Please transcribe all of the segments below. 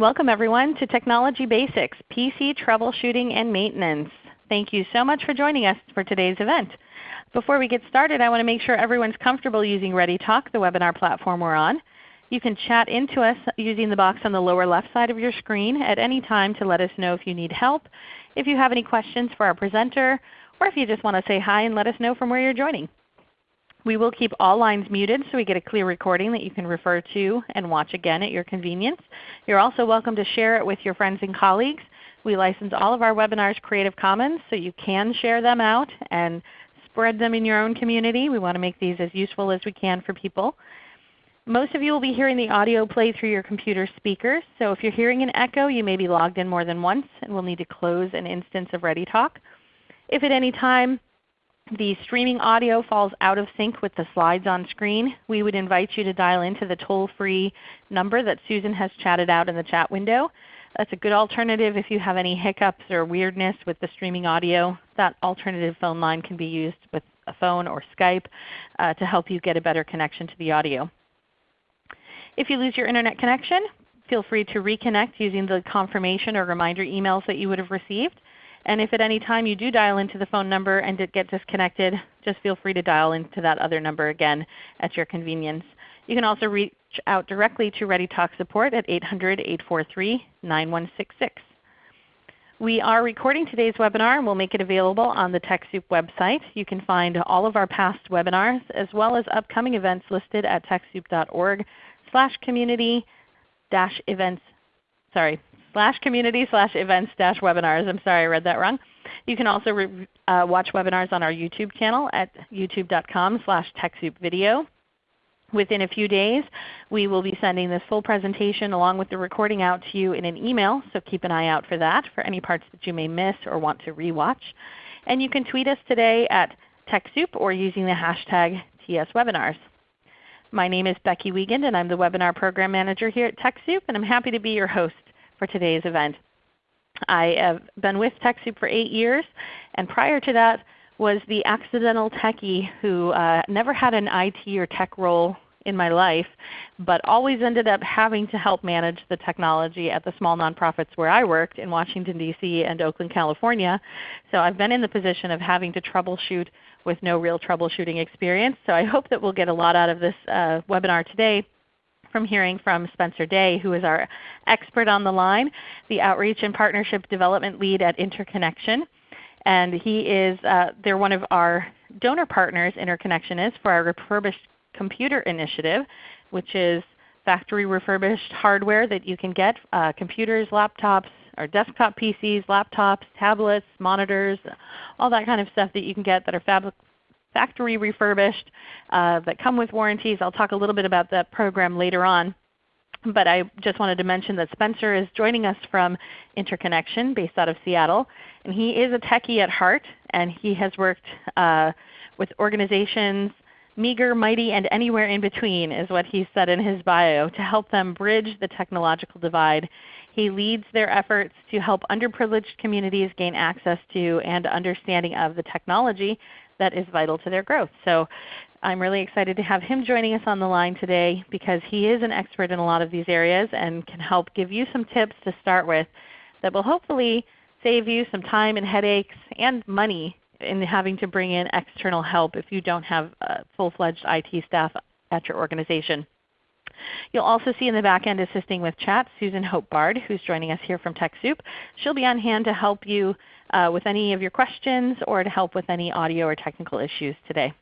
Welcome everyone to Technology Basics, PC Troubleshooting and Maintenance. Thank you so much for joining us for today's event. Before we get started, I want to make sure everyone's comfortable using ReadyTalk, the webinar platform we're on. You can chat into us using the box on the lower left side of your screen at any time to let us know if you need help, if you have any questions for our presenter, or if you just want to say hi and let us know from where you're joining. We will keep all lines muted so we get a clear recording that you can refer to and watch again at your convenience. You're also welcome to share it with your friends and colleagues. We license all of our webinars Creative Commons so you can share them out and spread them in your own community. We want to make these as useful as we can for people. Most of you will be hearing the audio play through your computer speakers. So if you're hearing an echo, you may be logged in more than once and will need to close an instance of ReadyTalk. If at any time the streaming audio falls out of sync with the slides on screen, we would invite you to dial into the toll-free number that Susan has chatted out in the chat window. That's a good alternative if you have any hiccups or weirdness with the streaming audio. That alternative phone line can be used with a phone or Skype uh, to help you get a better connection to the audio. If you lose your Internet connection, feel free to reconnect using the confirmation or reminder emails that you would have received. And if at any time you do dial into the phone number and get disconnected, just feel free to dial into that other number again at your convenience. You can also reach out directly to ReadyTalk support at 800-843-9166. We are recording today's webinar and we'll make it available on the TechSoup website. You can find all of our past webinars as well as upcoming events listed at TechSoup.org slash community dash events sorry, slash community slash events dash webinars. I'm sorry I read that wrong. You can also uh, watch webinars on our YouTube channel at youtube.com slash TechSoupVideo. Within a few days, we will be sending this full presentation along with the recording out to you in an email, so keep an eye out for that for any parts that you may miss or want to rewatch. And you can tweet us today at TechSoup or using the hashtag TSWebinars. My name is Becky Wiegand and I'm the Webinar Program Manager here at TechSoup, and I'm happy to be your host for today's event. I have been with TechSoup for 8 years, and prior to that was the accidental techie who uh, never had an IT or tech role in my life, but always ended up having to help manage the technology at the small nonprofits where I worked in Washington, D.C. and Oakland, California. So I've been in the position of having to troubleshoot with no real troubleshooting experience. So I hope that we'll get a lot out of this uh, webinar today from hearing from Spencer Day, who is our expert on the line, the Outreach and Partnership Development Lead at Interconnection. And he is, uh, they're one of our donor partners, Interconnection is, for our Refurbished Computer Initiative, which is factory refurbished hardware that you can get, uh, computers, laptops, or desktop PCs, laptops, tablets, monitors, all that kind of stuff that you can get that are factory refurbished uh, that come with warranties. I'll talk a little bit about that program later on. But I just wanted to mention that Spencer is joining us from Interconnection based out of Seattle. And he is a techie at heart, and he has worked uh, with organizations meager, mighty, and anywhere in between is what he said in his bio to help them bridge the technological divide. He leads their efforts to help underprivileged communities gain access to and understanding of the technology that is vital to their growth. So I'm really excited to have him joining us on the line today because he is an expert in a lot of these areas and can help give you some tips to start with that will hopefully save you some time and headaches and money in having to bring in external help if you don't have a full-fledged IT staff at your organization. You'll also see in the back end assisting with chat Susan Hope Bard, who's joining us here from TechSoup. She'll be on hand to help you uh, with any of your questions or to help with any audio or technical issues today.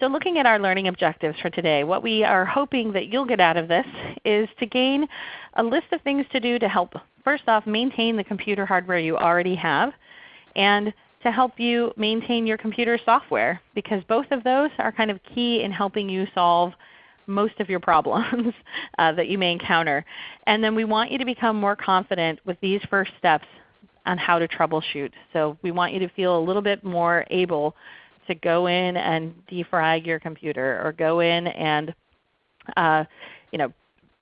So looking at our learning objectives for today, what we are hoping that you'll get out of this is to gain a list of things to do to help first off maintain the computer hardware you already have and to help you maintain your computer software because both of those are kind of key in helping you solve most of your problems uh, that you may encounter. And then we want you to become more confident with these first steps on how to troubleshoot. So we want you to feel a little bit more able to go in and defrag your computer or go in and uh, you know,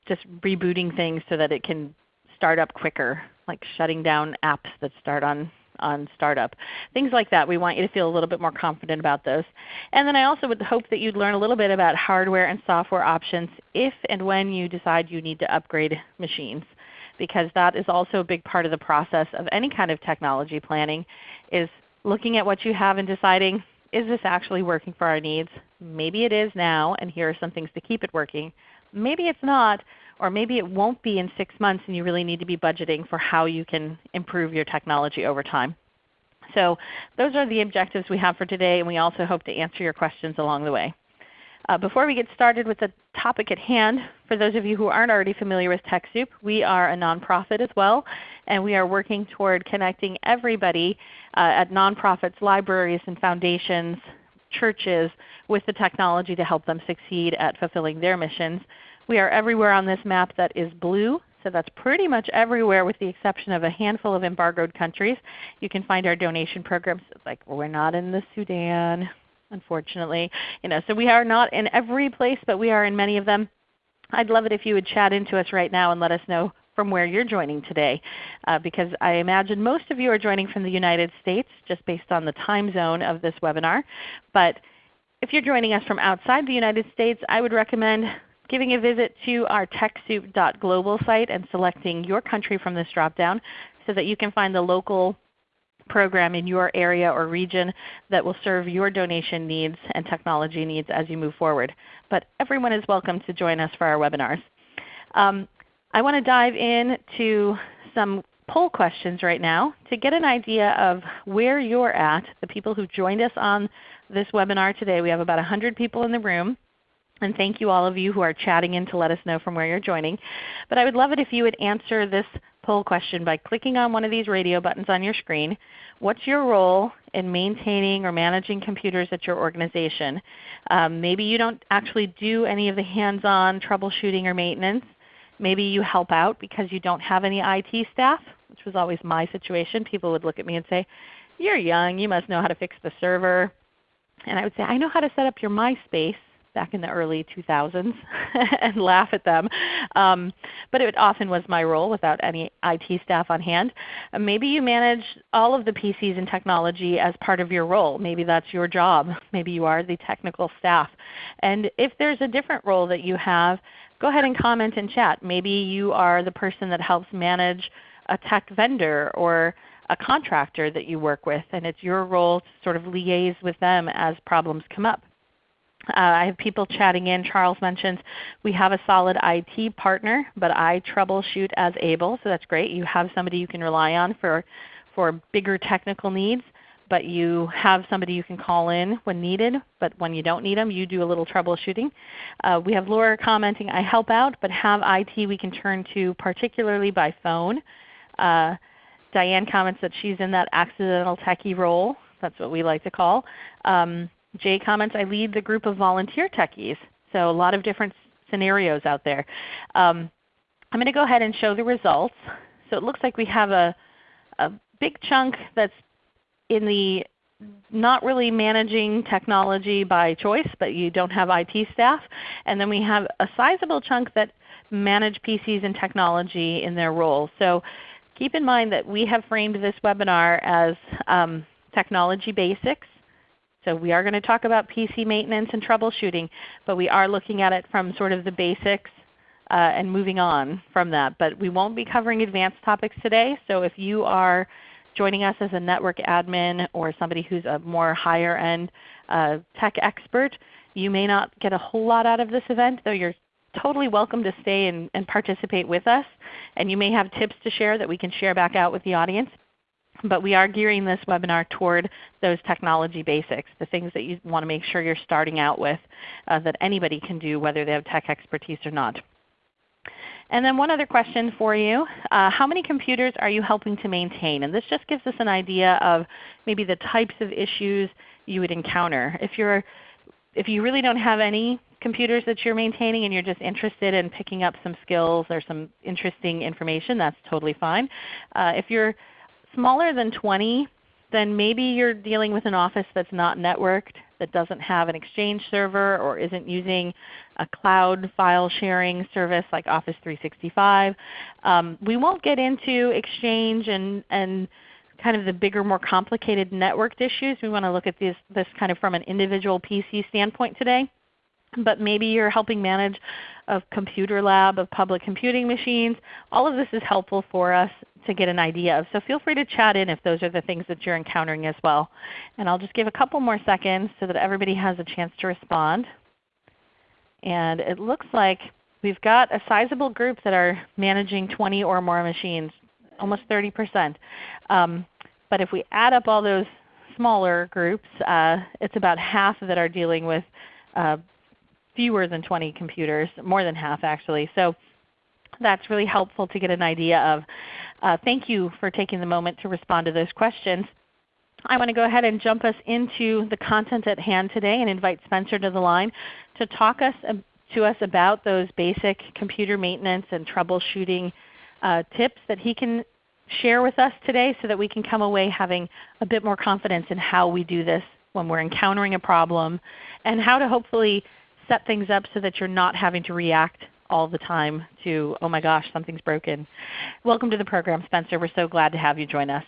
just rebooting things so that it can start up quicker, like shutting down apps that start on on startup. Things like that. We want you to feel a little bit more confident about those. And then I also would hope that you'd learn a little bit about hardware and software options if and when you decide you need to upgrade machines because that is also a big part of the process of any kind of technology planning is looking at what you have and deciding, is this actually working for our needs? Maybe it is now, and here are some things to keep it working. Maybe it's not, or maybe it won't be in 6 months and you really need to be budgeting for how you can improve your technology over time. So those are the objectives we have for today, and we also hope to answer your questions along the way. Uh, before we get started with the topic at hand, for those of you who aren't already familiar with TechSoup, we are a nonprofit as well, and we are working toward connecting everybody uh, at nonprofits, libraries, and foundations, churches with the technology to help them succeed at fulfilling their missions. We are everywhere on this map that is blue, so that's pretty much everywhere with the exception of a handful of embargoed countries. You can find our donation programs. Like we're not in the Sudan, unfortunately. You know, so we are not in every place, but we are in many of them. I'd love it if you would chat into us right now and let us know from where you're joining today, uh, because I imagine most of you are joining from the United States just based on the time zone of this webinar. But if you're joining us from outside the United States, I would recommend giving a visit to our TechSoup.global site and selecting your country from this dropdown so that you can find the local program in your area or region that will serve your donation needs and technology needs as you move forward. But everyone is welcome to join us for our webinars. Um, I want to dive into some poll questions right now to get an idea of where you're at, the people who joined us on this webinar today. We have about 100 people in the room. And thank you all of you who are chatting in to let us know from where you're joining. But I would love it if you would answer this poll question by clicking on one of these radio buttons on your screen. What's your role in maintaining or managing computers at your organization? Um, maybe you don't actually do any of the hands-on troubleshooting or maintenance. Maybe you help out because you don't have any IT staff, which was always my situation. People would look at me and say, you're young, you must know how to fix the server. And I would say, I know how to set up your MySpace back in the early 2000s and laugh at them. Um, but it often was my role without any IT staff on hand. Uh, maybe you manage all of the PCs and technology as part of your role. Maybe that's your job. Maybe you are the technical staff. And if there's a different role that you have, go ahead and comment in chat. Maybe you are the person that helps manage a tech vendor or a contractor that you work with, and it's your role to sort of liaise with them as problems come up. Uh, I have people chatting in. Charles mentions we have a solid IT partner, but I troubleshoot as able. So that's great. You have somebody you can rely on for, for bigger technical needs, but you have somebody you can call in when needed. But when you don't need them, you do a little troubleshooting. Uh, we have Laura commenting, I help out, but have IT we can turn to particularly by phone. Uh, Diane comments that she's in that accidental techie role. That's what we like to call. Um, Jay comments, I lead the group of volunteer techies. So a lot of different scenarios out there. Um, I'm going to go ahead and show the results. So it looks like we have a, a big chunk that's in the not really managing technology by choice, but you don't have IT staff. And then we have a sizable chunk that manage PCs and technology in their role. So keep in mind that we have framed this webinar as um, technology basics. So we are going to talk about PC maintenance and troubleshooting, but we are looking at it from sort of the basics uh, and moving on from that. But we won't be covering advanced topics today. So if you are joining us as a network admin or somebody who's a more higher end uh, tech expert, you may not get a whole lot out of this event, though you're totally welcome to stay and, and participate with us. And you may have tips to share that we can share back out with the audience. But we are gearing this webinar toward those technology basics, the things that you want to make sure you're starting out with uh, that anybody can do whether they have tech expertise or not. And then one other question for you. Uh, how many computers are you helping to maintain? And this just gives us an idea of maybe the types of issues you would encounter. If, you're, if you really don't have any computers that you're maintaining and you're just interested in picking up some skills or some interesting information, that's totally fine. Uh, if you're smaller than 20, then maybe you're dealing with an office that's not networked, that doesn't have an Exchange server or isn't using a cloud file sharing service like Office 365. Um, we won't get into Exchange and, and kind of the bigger, more complicated networked issues. We want to look at this, this kind of from an individual PC standpoint today. But maybe you're helping manage a computer lab of public computing machines. All of this is helpful for us to get an idea of. So feel free to chat in if those are the things that you're encountering as well. And I'll just give a couple more seconds so that everybody has a chance to respond. And it looks like we've got a sizable group that are managing 20 or more machines, almost 30%. Um, but if we add up all those smaller groups, uh, it's about half that are dealing with uh, fewer than 20 computers, more than half actually. So that's really helpful to get an idea of. Uh, thank you for taking the moment to respond to those questions. I want to go ahead and jump us into the content at hand today and invite Spencer to the line to talk us, to us about those basic computer maintenance and troubleshooting uh, tips that he can share with us today so that we can come away having a bit more confidence in how we do this when we're encountering a problem and how to hopefully set things up so that you're not having to react all the time to, oh my gosh, something's broken. Welcome to the program, Spencer. We're so glad to have you join us.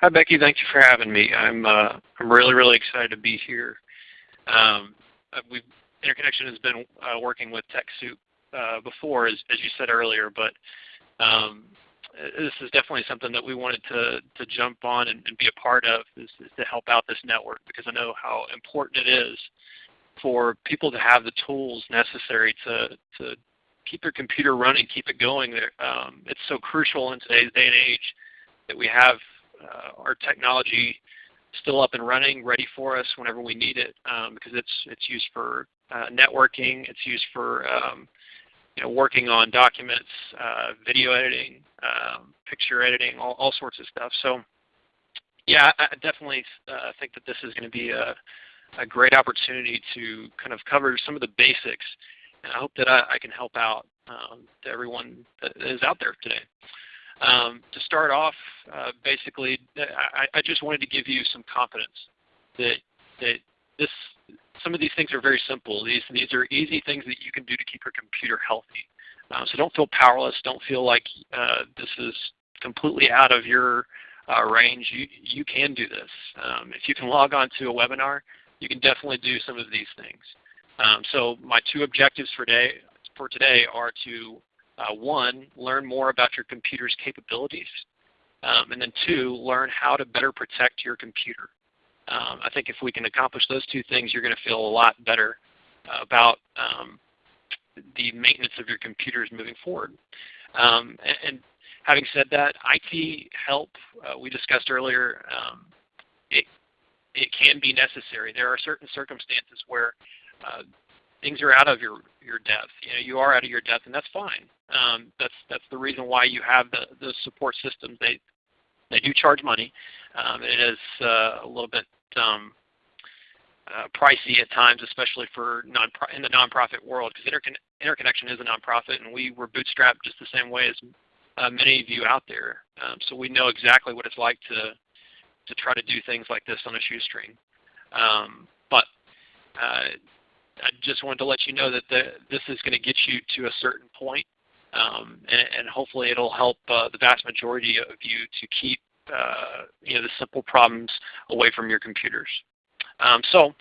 Hi Becky, thank you for having me. I'm uh, I'm really really excited to be here. Um, uh, we Interconnection has been uh, working with TechSoup uh, before, as, as you said earlier, but um, this is definitely something that we wanted to, to jump on and, and be a part of is, is, to help out this network because I know how important it is for people to have the tools necessary to, to keep their computer running, keep it going. Um, it's so crucial in today's day and age that we have uh, our technology still up and running, ready for us whenever we need it, um, because it's it's used for uh, networking, it's used for um, you know, working on documents, uh, video editing, um, picture editing, all, all sorts of stuff. So yeah, I definitely uh, think that this is going to be a, a great opportunity to kind of cover some of the basics. And I hope that I, I can help out um, to everyone that is out there today. Um, to start off, uh, basically, I, I, just wanted to give you some confidence that that this some of these things are very simple. These these are easy things that you can do to keep your computer healthy. Uh, so don't feel powerless. Don't feel like uh, this is completely out of your uh, range. You you can do this. Um, if you can log on to a webinar, you can definitely do some of these things. Um, so my two objectives for today for today are to uh, one, learn more about your computer's capabilities, um, and then two, learn how to better protect your computer. Um, I think if we can accomplish those two things, you're going to feel a lot better about um, the maintenance of your computers moving forward. Um, and, and, having said that, IT help, uh, we discussed earlier, um, it, it can be necessary. There are certain circumstances where uh, things are out of your, your depth. You know, you are out of your depth, and that's fine. Um, that's that's the reason why you have the, the support systems. They they do charge money. Um, it is uh, a little bit um, uh, pricey at times, especially for non in the nonprofit world, because Intercon Interconnection is a nonprofit, and we were bootstrapped just the same way as uh, many of you out there. Um, so we know exactly what it's like to to try to do things like this on a shoestring. Um, but uh, I just wanted to let you know that the, this is going to get you to a certain point, um, and, and, hopefully it'll help uh, the vast majority of you to keep uh, you know, the simple problems away from your computers. Um, so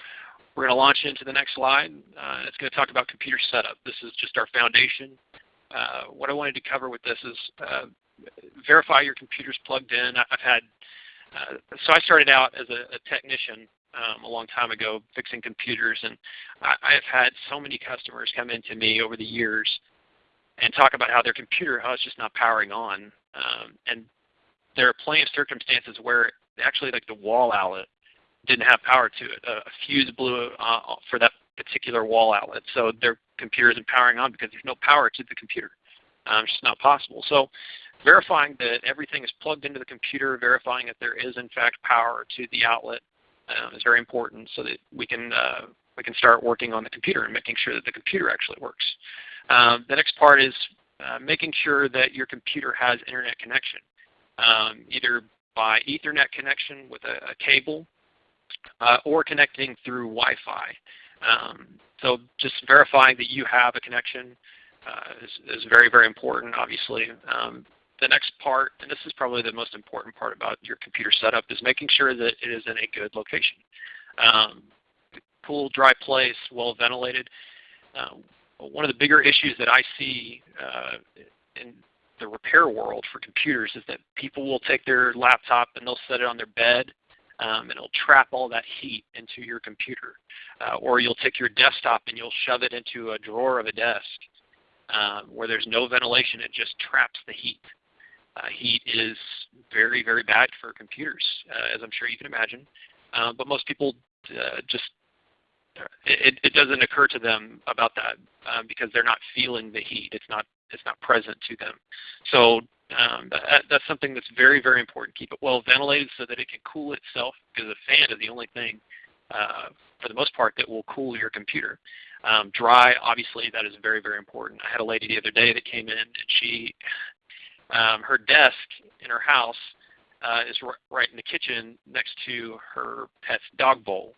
we're going to launch into the next slide. Uh, it's going to talk about computer setup. This is just our foundation. Uh, what I wanted to cover with this is uh, verify your computer's plugged in. I've had, uh, so I started out as a, a technician um, a long time ago fixing computers, and I, I have had so many customers come into me over the years and talk about how their computer, how it's just not powering on. Um, and there are plenty of circumstances where actually like the wall outlet didn't have power to it. A, fuse blew uh, for that particular wall outlet. So their computer isn't powering on because there's no power to the computer. Um, it's just not possible. So verifying that everything is plugged into the computer, verifying that there is in fact power to the outlet um, is very important so that we can, uh, we can start working on the computer and making sure that the computer actually works. Um, the next part is uh, making sure that your computer has internet connection, um, either by Ethernet connection with a, a cable uh, or connecting through Wi-Fi. Um, so just verifying that you have a connection uh, is, is, very, very important, obviously. Um, the next part, and this is probably the most important part about your computer setup, is making sure that it is in a good location. Um, cool, dry place, well ventilated. Uh, one of the bigger issues that I see uh, in the repair world for computers is that people will take their laptop and they'll set it on their bed um, and it'll trap all that heat into your computer. Uh, or you'll take your desktop and you'll shove it into a drawer of a desk um, where there's no ventilation. It just traps the heat. Uh, heat is very, very bad for computers, uh, as I'm sure you can imagine. Um, but most people uh, just it, it, doesn't occur to them about that um, because they're not feeling the heat. It's not it's not present to them. So um, that, that's something that's very very important. Keep it well ventilated so that it can cool itself because a fan is the only thing uh, for the most part that will cool your computer. Um, dry, obviously, that is very very important. I had a lady the other day that came in and she um, her desk in her house uh, is right in the kitchen next to her pet's dog bowl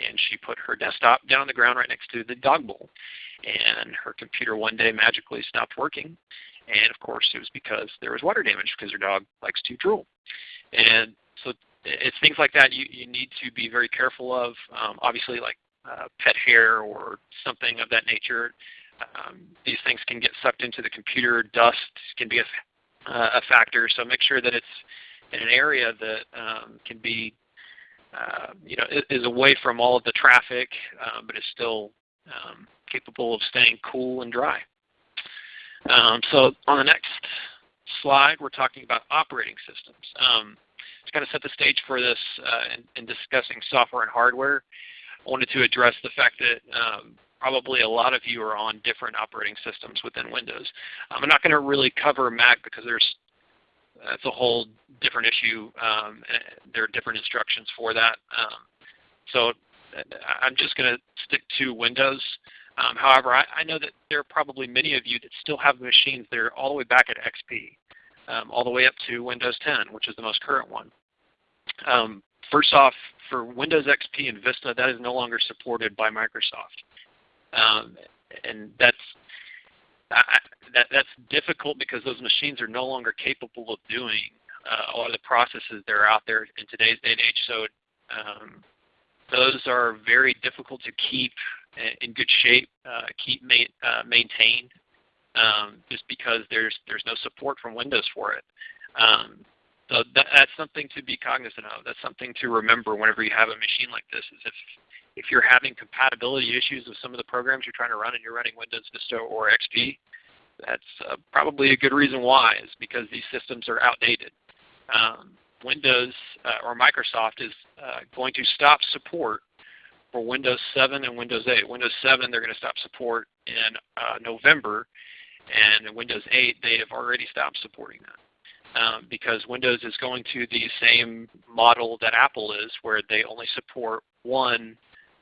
and she put her desktop down on the ground right next to the dog bowl. And her computer one day magically stopped working. And of course it was because there was water damage because her dog likes to drool. And so it's things like that you, you need to be very careful of. Um, obviously like uh, pet hair or something of that nature. Um, these things can get sucked into the computer. Dust can be a, uh, a factor. So make sure that it's in an area that um, can be uh, you know, is away from all of the traffic, uh, but is still um, capable of staying cool and dry. Um, so on the next slide, we're talking about operating systems. Um, to kind of set the stage for this uh, in, in, discussing software and hardware, I wanted to address the fact that um, probably a lot of you are on different operating systems within Windows. Um, I'm not going to really cover Mac because there's that's a whole different issue. Um, there are different instructions for that. Um, so I'm just going to stick to Windows. Um, however, I, I, know that there are probably many of you that still have machines that are all the way back at XP, um, all the way up to Windows 10, which is the most current one. First off, for Windows XP and Vista, that is no longer supported by Microsoft. Um, and that's I, that, that's difficult because those machines are no longer capable of doing uh, a lot of the processes that are out there in today's day and age. So um, those are very difficult to keep in good shape, uh, keep ma uh, maintained, um, just because there's there's no support from Windows for it. Um, so that, that's something to be cognizant of. That's something to remember whenever you have a machine like this. Is if if you're having compatibility issues with some of the programs you're trying to run and you're running Windows Vista or XP, that's uh, probably a good reason why is because these systems are outdated. Um, Windows uh, or Microsoft is uh, going to stop support for Windows 7 and Windows 8. Windows 7 they're going to stop support in uh, November, and Windows 8 they have already stopped supporting that. Um, because Windows is going to the same model that Apple is, where they only support one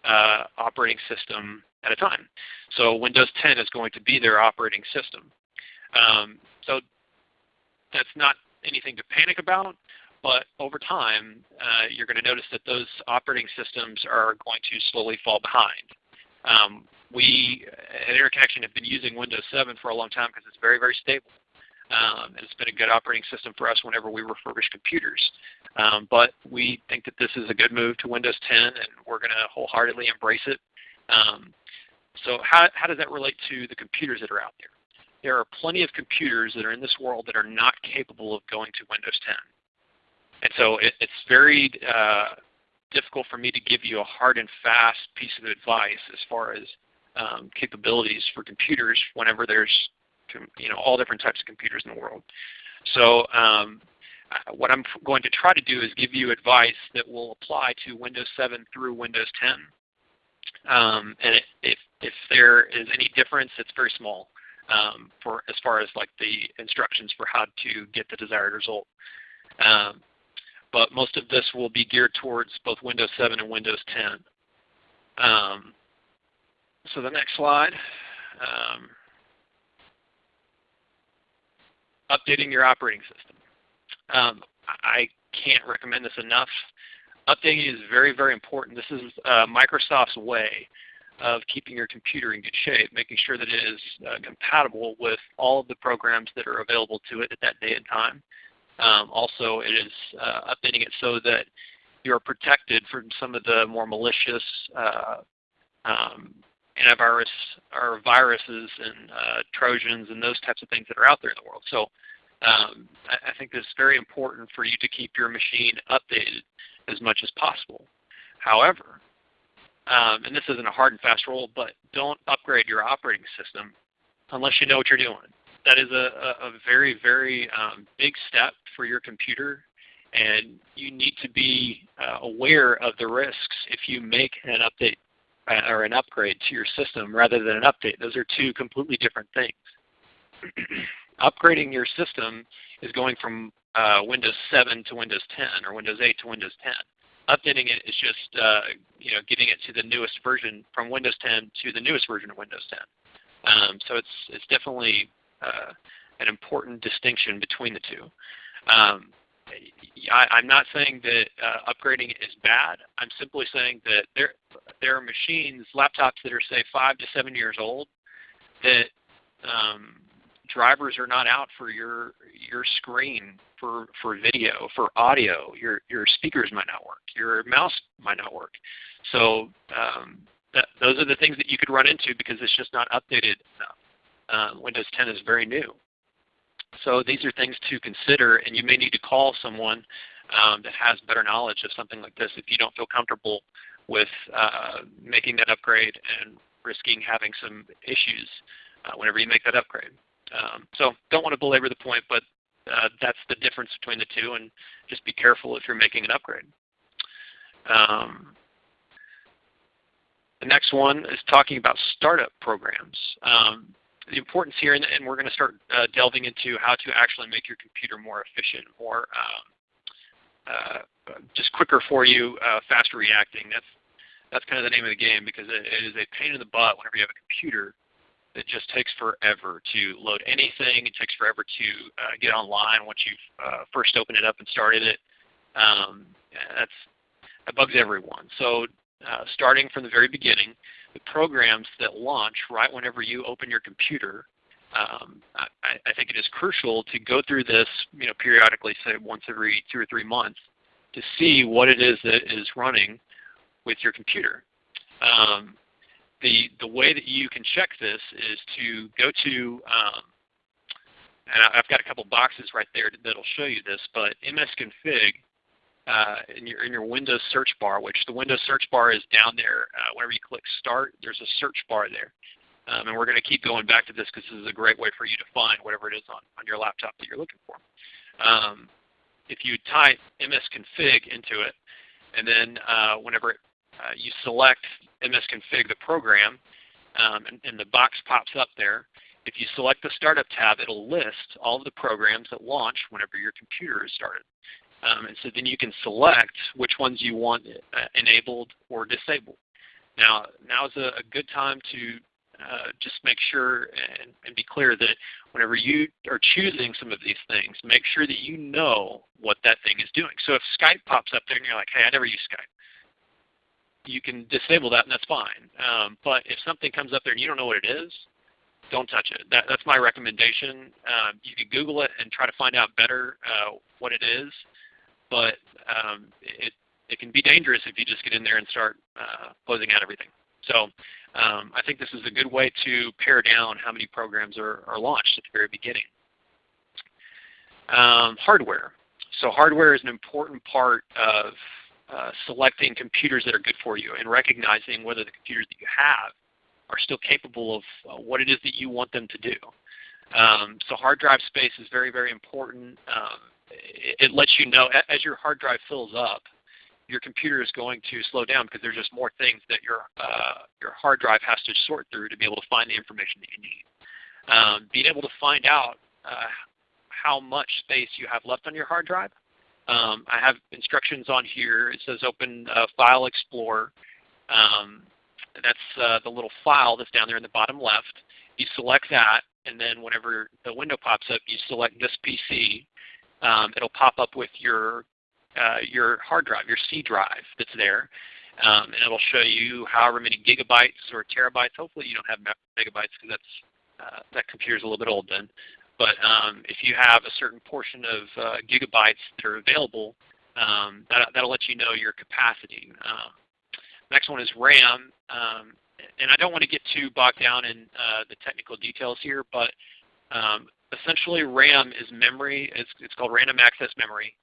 uh, operating system at a time. So Windows 10 is going to be their operating system. Um, so that's not anything to panic about, but over time uh, you're going to notice that those operating systems are going to slowly fall behind. Um, we at Interconnection have been using Windows 7 for a long time because it's very, very stable. Um, and it's been a good operating system for us whenever we refurbish computers. Um, but we think that this is a good move to Windows 10 and we're going to wholeheartedly embrace it. Um, so how, how does that relate to the computers that are out there? There are plenty of computers that are in this world that are not capable of going to Windows 10. And so it, it's very uh, difficult for me to give you a hard and fast piece of advice as far as um, capabilities for computers whenever there's you know all different types of computers in the world. So um, what I'm going to try to do is give you advice that will apply to Windows 7 through Windows 10. Um, and it, if, if there is any difference, it's very small um, for as far as like the instructions for how to get the desired result. Um, but most of this will be geared towards both Windows 7 and Windows 10. Um, so the next slide. Um, updating your operating system. Um, I can't recommend this enough. Updating is very, very important. This is uh, Microsoft's way of keeping your computer in good shape, making sure that it is uh, compatible with all of the programs that are available to it at that day and time. Um, also, it is uh, updating it so that you're protected from some of the more malicious uh, um, antivirus or viruses and uh, Trojans and those types of things that are out there in the world. So um, I, think it's very important for you to keep your machine updated as much as possible. However, um, and this isn't a hard and fast rule, but don't upgrade your operating system unless you know what you're doing. That is a, a, very, very um, big step for your computer, and you need to be uh, aware of the risks if you make an update uh, or an upgrade to your system rather than an update. Those are two completely different things. Upgrading your system is going from uh, Windows 7 to Windows 10 or Windows 8 to Windows 10 updating it is just uh, you know getting it to the newest version from Windows 10 to the newest version of Windows 10. Um, so it's it's definitely uh, an important distinction between the two. Um, I, am not saying that uh, upgrading is bad. I'm simply saying that there there are machines, laptops that are say five to seven years old, that um, drivers are not out for your your screen for for video, for audio. Your your speakers might not work. Your mouse might not work. So um, that, those are the things that you could run into because it's just not updated enough. Uh, Windows 10 is very new. So these are things to consider, and you may need to call someone um, that has better knowledge of something like this if you don't feel comfortable with uh, making that upgrade and risking having some issues uh, whenever you make that upgrade. Um, so don't want to belabor the point, but uh, that's the difference between the two, and just be careful if you're making an upgrade. Um, the next one is talking about startup programs. Um, the importance here, and, we're going to start uh, delving into how to actually make your computer more efficient, more um, uh, just quicker for you, uh, faster reacting. That's that's kind of the name of the game because it, it is a pain in the butt whenever you have a computer it just takes forever to load anything. It takes forever to uh, get online once you've uh, first opened it up and started it. Um, that's that bugs everyone. So uh, starting from the very beginning, the programs that launch right whenever you open your computer, um, I, I, think it is crucial to go through this you know, periodically, say once every two or three months, to see what it is that is running with your computer. Um, the, the way that you can check this is to go to, um, and I've got a couple boxes right there that'll show you this, but msconfig uh, in, your, in your Windows search bar, which the Windows search bar is down there. Uh, whenever you click Start, there's a search bar there. Um, and we're going to keep going back to this because this is a great way for you to find whatever it is on, on your laptop that you're looking for. Um, if you type msconfig into it, and then uh, whenever it uh, you select msconfig, the program, um, and, and, the box pops up there. If you select the Startup tab, it'll list all of the programs that launch whenever your computer is started. Um, and so then you can select which ones you want uh, enabled or disabled. Now, now is a, a good time to uh, just make sure and, and, be clear that whenever you are choosing some of these things, make sure that you know what that thing is doing. So if Skype pops up there and you're like, hey, I never use Skype, you can disable that and that's fine. Um, but if something comes up there and you don't know what it is, don't touch it. That, that's my recommendation. Um, you can Google it and try to find out better uh, what it is, but um, it, it can be dangerous if you just get in there and start uh, closing out everything. So um, I think this is a good way to pare down how many programs are, are launched at the very beginning. Um, hardware. So hardware is an important part of uh, selecting computers that are good for you and recognizing whether the computers that you have are still capable of uh, what it is that you want them to do. Um, so hard drive space is very, very important. Um, it, it, lets you know as your hard drive fills up, your computer is going to slow down because there's just more things that your uh, your hard drive has to sort through to be able to find the information that you need. Um, being able to find out uh, how much space you have left on your hard drive um, I have instructions on here. It says open uh, File Explorer. Um, that's uh, the little file that's down there in the bottom left. You select that, and then whenever the window pops up, you select this PC. Um, it'll pop up with your uh, your hard drive, your C drive that's there. Um, and it'll show you however many gigabytes or terabytes. Hopefully you don't have megabytes because that's uh, that computer is a little bit old then. But um, if you have a certain portion of uh, gigabytes that are available, um, that, will let you know your capacity. Um, next one is RAM. Um, and I don't want to get too bogged down in uh, the technical details here, but um, essentially RAM is memory. It's, it's, called random access memory.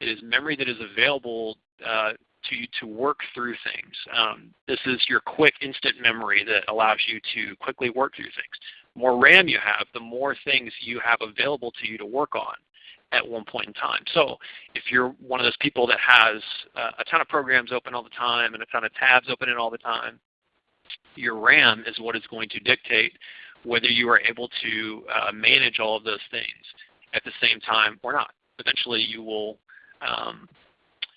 It is memory that is available uh, to you to work through things. Um, this is your quick instant memory that allows you to quickly work through things. More RAM you have, the more things you have available to you to work on at one point in time. So if you're one of those people that has uh, a ton of programs open all the time and a ton of tabs open in all the time, your RAM is what is going to dictate whether you are able to uh, manage all of those things at the same time or not. Eventually you will um,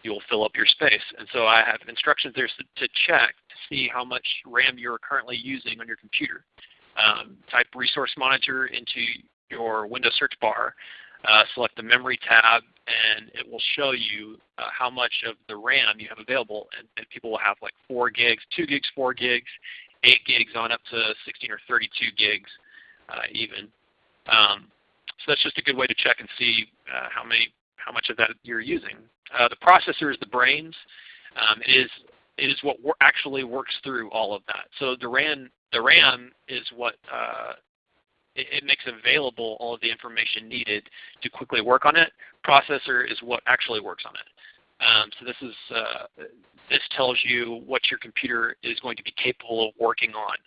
you will fill up your space. And so I have instructions there to check to see how much RAM you're currently using on your computer. Um, type Resource Monitor into your Windows search bar, uh, select the Memory tab, and it will show you uh, how much of the RAM you have available. And, and, people will have like 4 gigs, 2 gigs, 4 gigs, 8 gigs on up to 16 or 32 gigs uh, even. Um, so that's just a good way to check and see uh, how many how much of that you're using. Uh, the processor is the brains. Um, it is it is what actually works through all of that. So the RAM the RAM is what uh, it, it, makes available all of the information needed to quickly work on it. Processor is what actually works on it. Um, so this is uh, this tells you what your computer is going to be capable of working on.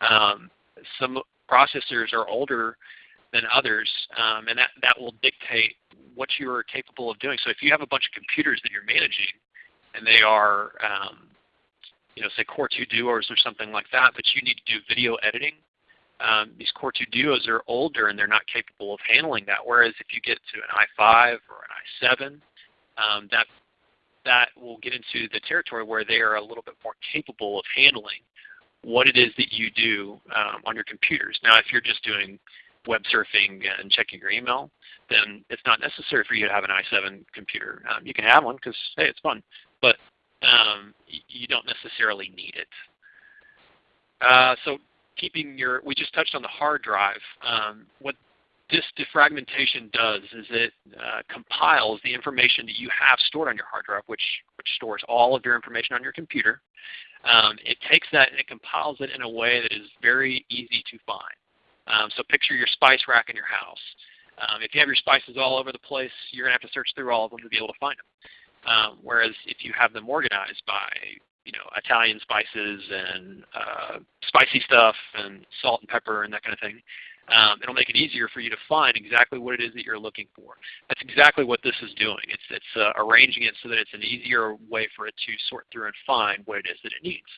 Um, some processors are older than others, um, and that, that will dictate what you're capable of doing. So if you have a bunch of computers that you're managing, and they are, um, you know, say Core 2 Duos or something like that, but you need to do video editing, um, these Core 2 Duos are older and they're not capable of handling that. Whereas if you get to an i5 or an i7, um, that that will get into the territory where they are a little bit more capable of handling what it is that you do um, on your computers. Now, if you're just doing web surfing and checking your email, then it's not necessary for you to have an i7 computer. Um, you can have one because, hey, it's fun, but um, you don't necessarily need it. Uh, so keeping your, we just touched on the hard drive. Um, what this defragmentation does is it uh, compiles the information that you have stored on your hard drive, which, which stores all of your information on your computer. Um, it takes that and it compiles it in a way that is very easy to find. Um, so picture your spice rack in your house. Um, if you have your spices all over the place, you're going to have to search through all of them to be able to find them. Um, whereas if you have them organized by you know Italian spices and uh, spicy stuff and salt and pepper and that kind of thing, um, it'll make it easier for you to find exactly what it is that you're looking for. That's exactly what this is doing. It's, it's uh, arranging it so that it's an easier way for it to sort through and find what it is that it needs.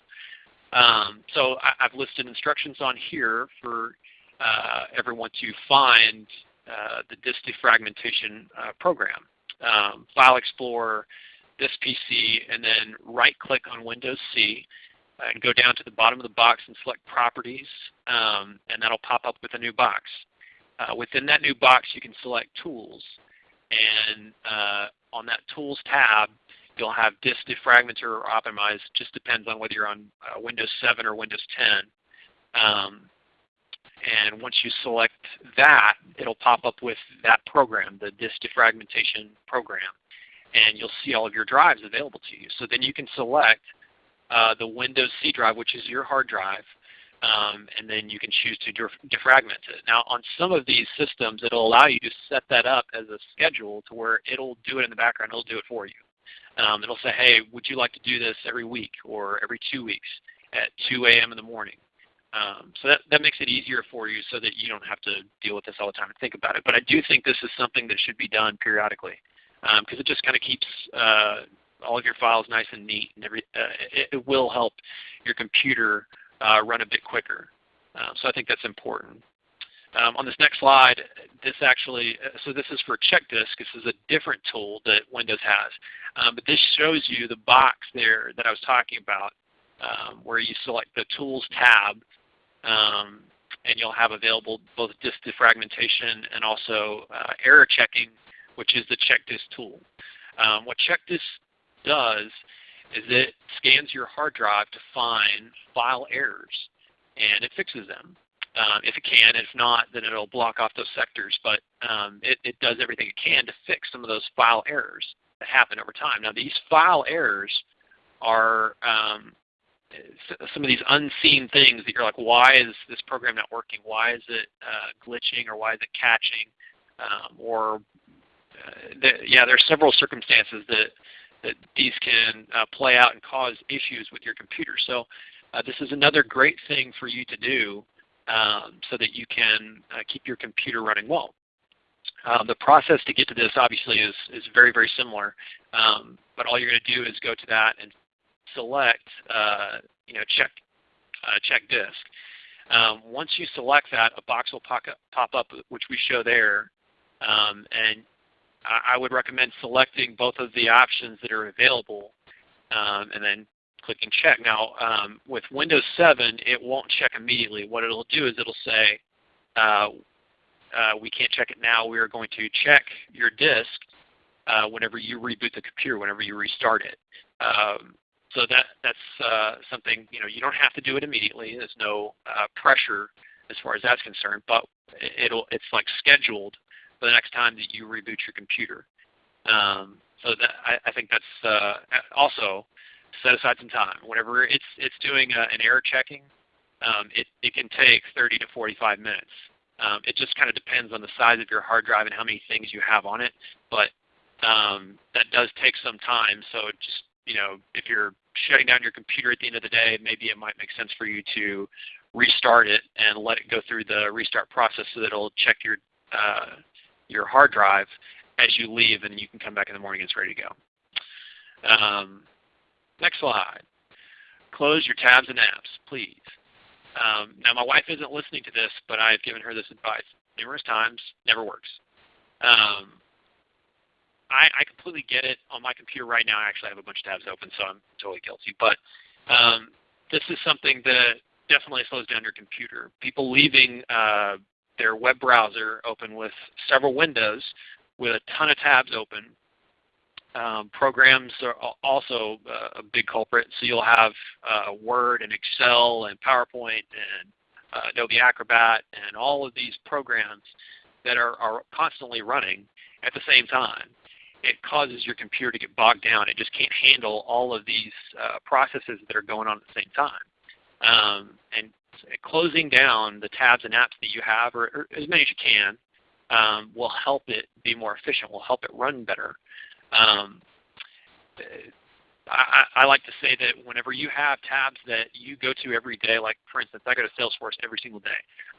Um, so I, have listed instructions on here for uh, everyone to find uh, the disk defragmentation uh, program. Um, File Explorer, this PC, and then right click on Windows C and go down to the bottom of the box and select Properties, um, and that'll pop up with a new box. Uh, within that new box, you can select Tools, and uh, on that Tools tab, you'll have Disk Defragmenter or Optimize. Just depends on whether you're on uh, Windows 7 or Windows 10. Um, and once you select that, it'll pop up with that program, the disk defragmentation program. And you'll see all of your drives available to you. So then you can select uh, the Windows C drive, which is your hard drive, um, and then you can choose to defragment it. Now on some of these systems, it'll allow you to set that up as a schedule to where it'll do it in the background, it'll do it for you. Um, it'll say, hey, would you like to do this every week or every two weeks at 2 a.m. in the morning? Um, so that, that makes it easier for you so that you don't have to deal with this all the time and think about it. But I do think this is something that should be done periodically because um, it just kind of keeps uh, all of your files nice and neat and every, uh, it, it, will help your computer uh, run a bit quicker. Um, so I think that's important. Um, on this next slide, this actually, uh, so this is for check disk. This is a different tool that Windows has. Um, but this shows you the box there that I was talking about um, where you select the Tools tab um, and you'll have available both disk defragmentation and also uh, error checking, which is the CheckDisk tool. Um, what CheckDisk does is it scans your hard drive to find file errors, and it fixes them. Um, if it can. If not, then it'll block off those sectors. But um, it, it, does everything it can to fix some of those file errors that happen over time. Now these file errors are um, some of these unseen things that you're like, why is this program not working? Why is it uh, glitching or why is it catching? Um, or uh, the, yeah, there are several circumstances that that these can uh, play out and cause issues with your computer. So uh, this is another great thing for you to do um, so that you can uh, keep your computer running well. Uh, the process to get to this obviously is, is very, very similar, um, but all you're going to do is go to that and select uh, you know, check, uh, check disk. Um, once you select that, a box will pop up, which we show there, um, and I, would recommend selecting both of the options that are available um, and then clicking check. Now um, with Windows 7 it won't check immediately. What it will do is it will say uh, uh, we can't check it now. We are going to check your disk uh, whenever you reboot the computer, whenever you restart it. Um, so that that's uh, something you know you don't have to do it immediately. There's no uh, pressure as far as that's concerned, but it'll it's like scheduled for the next time that you reboot your computer. Um, so that I, I, think that's uh, also set aside some time. Whenever it's it's doing uh, an error checking, um, it it can take 30 to 45 minutes. Um, it just kind of depends on the size of your hard drive and how many things you have on it, but um, that does take some time. So just you know, if you're shutting down your computer at the end of the day, maybe it might make sense for you to restart it and let it go through the restart process so that it'll check your uh, your hard drive as you leave, and you can come back in the morning and it's ready to go. Um, next slide. Close your tabs and apps, please. Um, now my wife isn't listening to this, but I've given her this advice numerous times. Never works. Um, I, I completely get it. On my computer right now, I actually have a bunch of tabs open, so I'm totally guilty. But um, this is something that definitely slows down your computer. People leaving uh, their web browser open with several windows with a ton of tabs open. Um, programs are also uh, a big culprit. So you'll have uh, Word and Excel and PowerPoint and uh, Adobe Acrobat and all of these programs that are, are constantly running at the same time it causes your computer to get bogged down. It just can't handle all of these uh, processes that are going on at the same time. Um, and closing down the tabs and apps that you have, or, or as many as you can, um, will help it be more efficient, will help it run better. Um, I, I, like to say that whenever you have tabs that you go to every day, like for instance, I go to Salesforce every single day.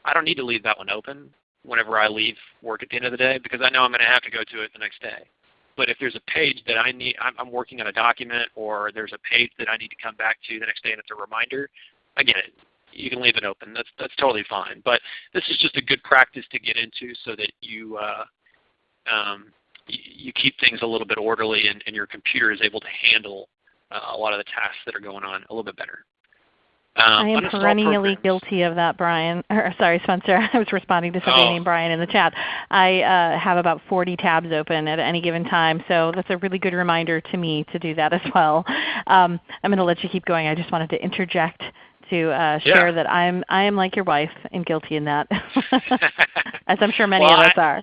I don't need to leave that one open whenever I leave work at the end of the day because I know I'm going to have to go to it the next day. But if there's a page that I need, I'm, I'm working on a document, or there's a page that I need to come back to the next day and it's a reminder, again, you can leave it open. That's that's totally fine. But this is just a good practice to get into so that you uh, um, you keep things a little bit orderly and, and your computer is able to handle uh, a lot of the tasks that are going on a little bit better. Um, I am perennially guilty of that, Brian. Or, sorry, Spencer. I was responding to somebody oh. named Brian in the chat. I uh, have about 40 tabs open at any given time, so that's a really good reminder to me to do that as well. Um, I'm going to let you keep going. I just wanted to interject to uh, share yeah. that I'm I am like your wife and guilty in that, as I'm sure many well, of us I, are.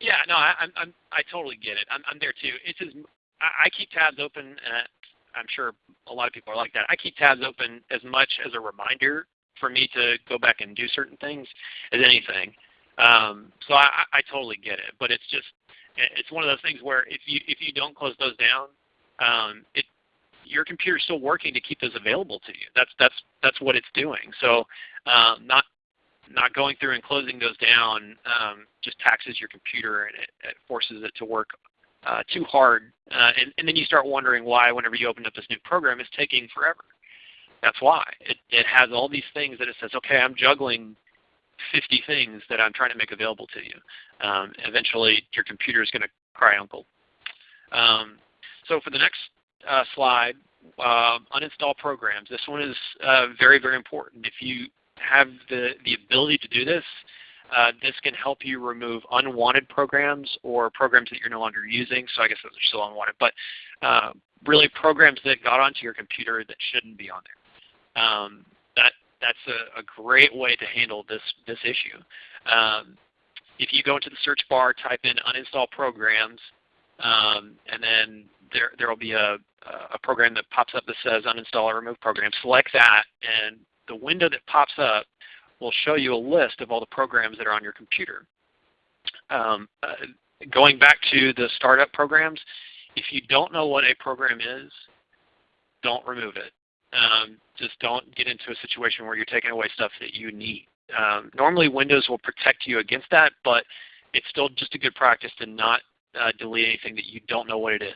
Yeah, no, I, I'm, I'm I totally get it. I'm, I'm there too. It's just I, I keep tabs open. Uh, I'm sure a lot of people are like that. I keep tabs open as much as a reminder for me to go back and do certain things as anything. Um, so I, I totally get it, but it's just it's one of those things where if you if you don't close those down, um, it your computer's still working to keep those available to you. That's that's that's what it's doing. So um, not not going through and closing those down um, just taxes your computer and it, it forces it to work uh, too hard. Uh, and, and, then you start wondering why whenever you open up this new program it's taking forever. That's why. It, it has all these things that it says, okay, I'm juggling 50 things that I'm trying to make available to you. Um, eventually your computer is going to cry uncle. Um, so for the next uh, slide, uh, uninstall programs. This one is uh, very, very important. If you have the, the ability to do this, uh, this can help you remove unwanted programs or programs that you're no longer using. So I guess those are still unwanted. But uh, really programs that got onto your computer that shouldn't be on there. Um, that that's a, a, great way to handle this this issue. Um, if you go into the search bar, type in uninstall programs, um, and then there there will be a a program that pops up that says uninstall or remove program. Select that, and the window that pops up will show you a list of all the programs that are on your computer. Um, uh, going back to the startup programs, if you don't know what a program is, don't remove it. Um, just don't get into a situation where you're taking away stuff that you need. Um, normally Windows will protect you against that, but it's still just a good practice to not uh, delete anything that you don't know what it is.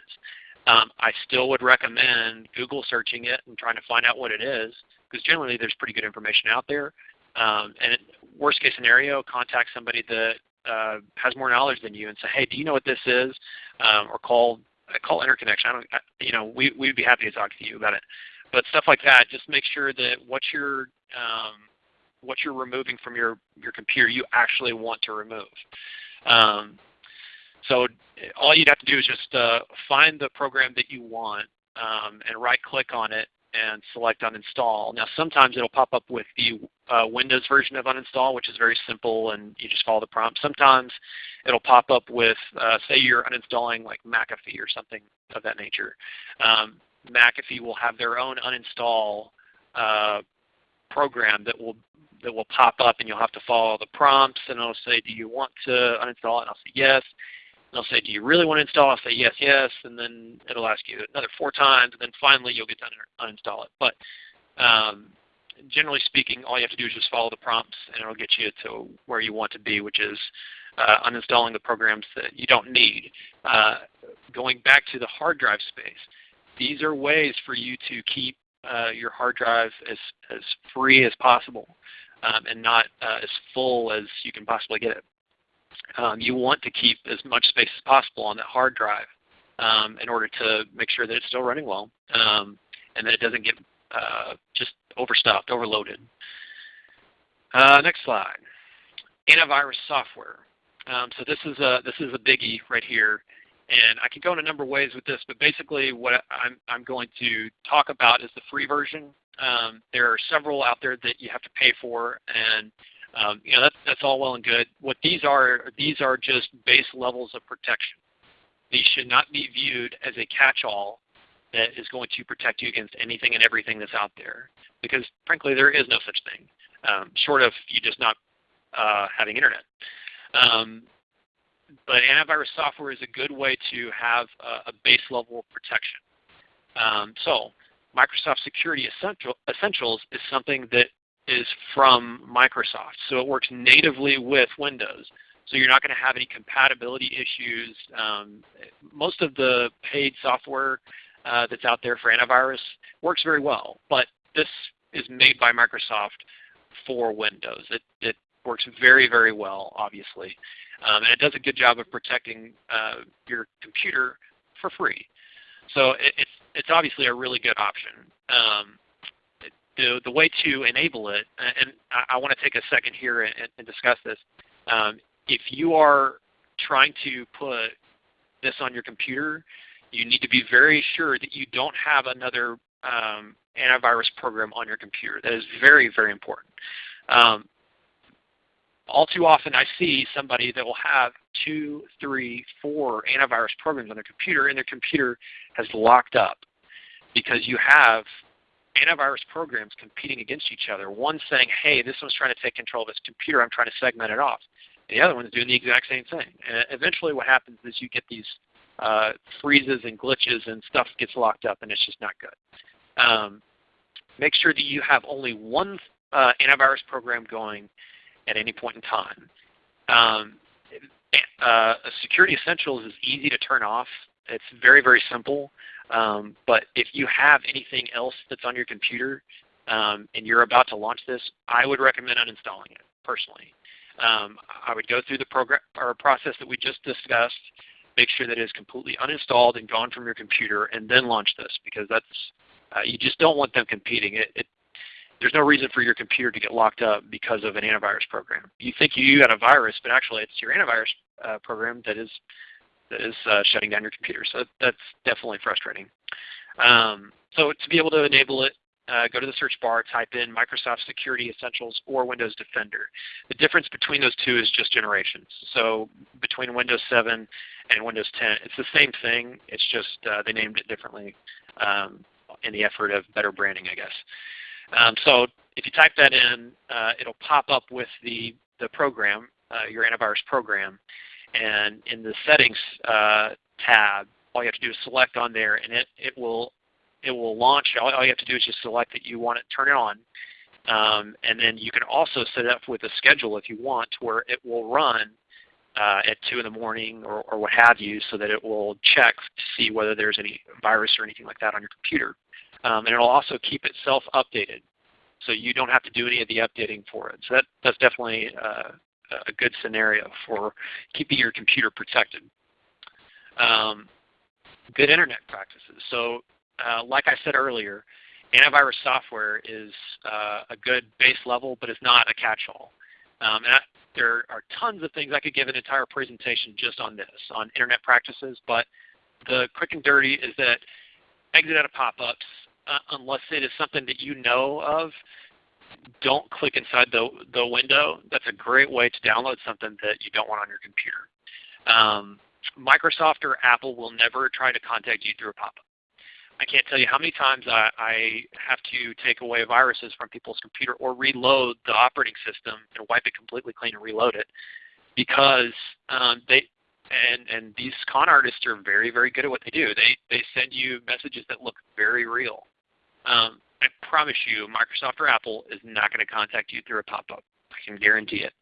Um, I still would recommend Google searching it and trying to find out what it is, because generally there's pretty good information out there. Um, and worst case scenario, contact somebody that uh, has more knowledge than you and say, hey, do you know what this is? Um, or call call interconnection. I don't, I, you know, we we'd be happy to talk to you about it. But stuff like that, just make sure that what you're um, what you're removing from your your computer, you actually want to remove. Um, so all you'd have to do is just uh, find the program that you want um, and right click on it and select uninstall. Now sometimes it'll pop up with the uh, Windows version of uninstall, which is very simple and you just follow the prompt. Sometimes it'll pop up with, uh, say you're uninstalling like McAfee or something of that nature. Um, McAfee will have their own uninstall uh, program that will that will pop up and you'll have to follow the prompts and it'll say, do you want to uninstall it? And I'll say yes. They'll say, do you really want to install? I'll say yes, yes, and then it'll ask you another four times, and then finally you'll get to uninstall it. But um, generally speaking, all you have to do is just follow the prompts, and it'll get you to where you want to be, which is uh, uninstalling the programs that you don't need. Uh, going back to the hard drive space, these are ways for you to keep uh, your hard drive as, as free as possible um, and not uh, as full as you can possibly get it um, you want to keep as much space as possible on that hard drive um, in order to make sure that it's still running well um, and that it doesn't get uh, just overstuffed, overloaded. Uh, next slide. Antivirus software. Um, so this is a this is a biggie right here, and I can go in a number of ways with this, but basically what I'm I'm going to talk about is the free version. Um, there are several out there that you have to pay for, and um, you know, that's, that's all well and good. What these are, these are just base levels of protection. These should not be viewed as a catch-all that is going to protect you against anything and everything that's out there. Because frankly, there is no such thing, um, short of you just not uh, having internet. Um, but antivirus software is a good way to have a, a base level of protection. Um, so Microsoft Security Essential, Essentials is something that is from Microsoft. So it works natively with Windows. So you're not going to have any compatibility issues. Um, most of the paid software uh, that's out there for antivirus works very well, but this is made by Microsoft for Windows. It, it works very, very well, obviously. Um, and it does a good job of protecting uh, your computer for free. So it, it's, it's obviously a really good option. Um, the, the way to enable it, and I, I want to take a second here and, and discuss this. Um, if you are trying to put this on your computer, you need to be very sure that you don't have another um, antivirus program on your computer. That is very, very important. Um, all too often I see somebody that will have two, three, four antivirus programs on their computer and their computer has locked up because you have antivirus programs competing against each other. One saying, hey, this one's trying to take control of this computer, I'm trying to segment it off. And the other one's doing the exact same thing. And eventually what happens is you get these uh, freezes and glitches and stuff gets locked up and it's just not good. Um, make sure that you have only one uh, antivirus program going at any point in time. Um, uh, Security Essentials is easy to turn off. It's very, very simple. Um, but if you have anything else that's on your computer um, and you're about to launch this, I would recommend uninstalling it personally. Um, I would go through the program or process that we just discussed, make sure that it is completely uninstalled and gone from your computer, and then launch this because that's uh, you just don't want them competing. It, it, there's no reason for your computer to get locked up because of an antivirus program. You think you got a virus, but actually it's your antivirus uh, program that is that is uh, shutting down your computer. So that's definitely frustrating. Um, so to be able to enable it, uh, go to the search bar, type in Microsoft Security Essentials or Windows Defender. The difference between those two is just generations. So between Windows 7 and Windows 10, it's the same thing. It's just uh, they named it differently um, in the effort of better branding, I guess. Um, so if you type that in, uh, it'll pop up with the, the program, uh, your antivirus program. And in the settings uh, tab, all you have to do is select on there and it, it will it will launch. All, all, you have to do is just select that you want to turn it on. Um, and then you can also set it up with a schedule if you want where it will run uh, at 2 in the morning or, or, what have you so that it will check to see whether there's any virus or anything like that on your computer. Um, and it will also keep itself updated. So you don't have to do any of the updating for it. So that, that's definitely uh, a good scenario for keeping your computer protected. Um, good internet practices. So uh, like I said earlier, antivirus software is uh, a good base level, but it's not a catch-all. Um, and I, there are tons of things I could give an entire presentation just on this, on internet practices. But the quick and dirty is that exit out of pop-ups, uh, unless it is something that you know of, don't click inside the, the window. That's a great way to download something that you don't want on your computer. Um, Microsoft or Apple will never try to contact you through a pop-up. I can't tell you how many times I, I, have to take away viruses from people's computer or reload the operating system and wipe it completely clean and reload it because um, they and and these con artists are very very good at what they do. They they send you messages that look very real. Um, I promise you, Microsoft or Apple is not going to contact you through a pop-up. I can guarantee it.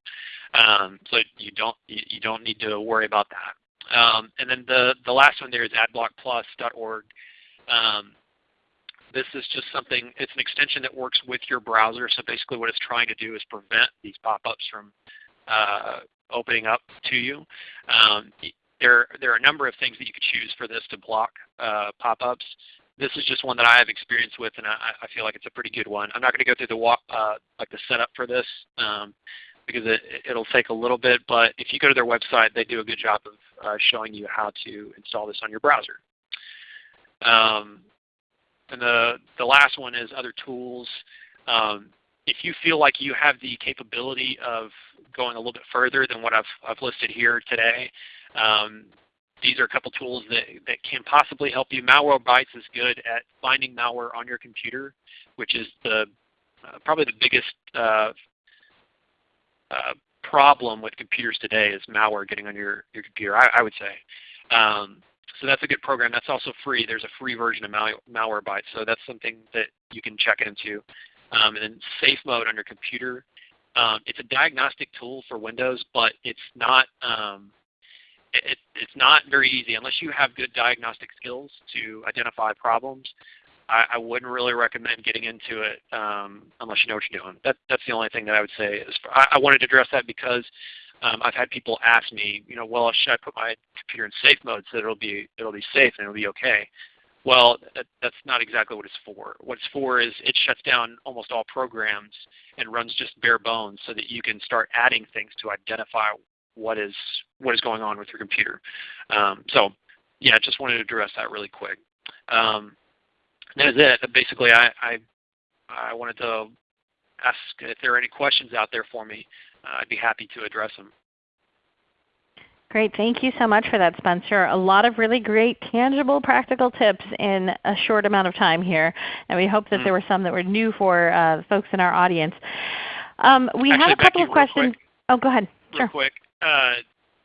Um, so you don't you, don't need to worry about that. Um, and then the the last one there is adblockplus.org. Um, this is just something, it's an extension that works with your browser. So basically what it's trying to do is prevent these pop-ups from uh, opening up to you. Um, there, there are a number of things that you could choose for this to block uh, pop-ups. This is just one that I have experience with, and I, I, feel like it's a pretty good one. I'm not going to go through the uh, like the setup for this um, because it, it'll take a little bit. But if you go to their website, they do a good job of uh, showing you how to install this on your browser. Um, and the, the last one is other tools. Um, if you feel like you have the capability of going a little bit further than what I've, I've listed here today, um, these are a couple tools that, that can possibly help you. Malwarebytes is good at finding malware on your computer, which is the uh, probably the biggest uh, uh, problem with computers today is malware getting on your, your computer, I, I would say. Um, so that's a good program. That's also free. There's a free version of Mal Malwarebytes, so that's something that you can check into. Um, and then Safe Mode on your computer. Um, it's a diagnostic tool for Windows, but it's not um, it, it's not very easy unless you have good diagnostic skills to identify problems. I, I wouldn't really recommend getting into it um, unless you know what you're doing. That, that's the only thing that I would say. I, I wanted to address that because um, I've had people ask me, you know, well, should I put my computer in safe mode so that it'll be it'll be safe and it'll be okay? Well, that, that's not exactly what it's for. What it's for is it shuts down almost all programs and runs just bare bones so that you can start adding things to identify what is what is going on with your computer. Um, so, yeah, I just wanted to address that really quick. Um, that is it. Basically, I, I I wanted to ask if there are any questions out there for me. Uh, I'd be happy to address them. Great. Thank you so much for that, Spencer. A lot of really great, tangible, practical tips in a short amount of time here. And we hope that mm there were some that were new for uh, folks in our audience. Um, we Actually, have a couple Becky, of questions. Quick, oh, go ahead. Real sure. quick. Uh,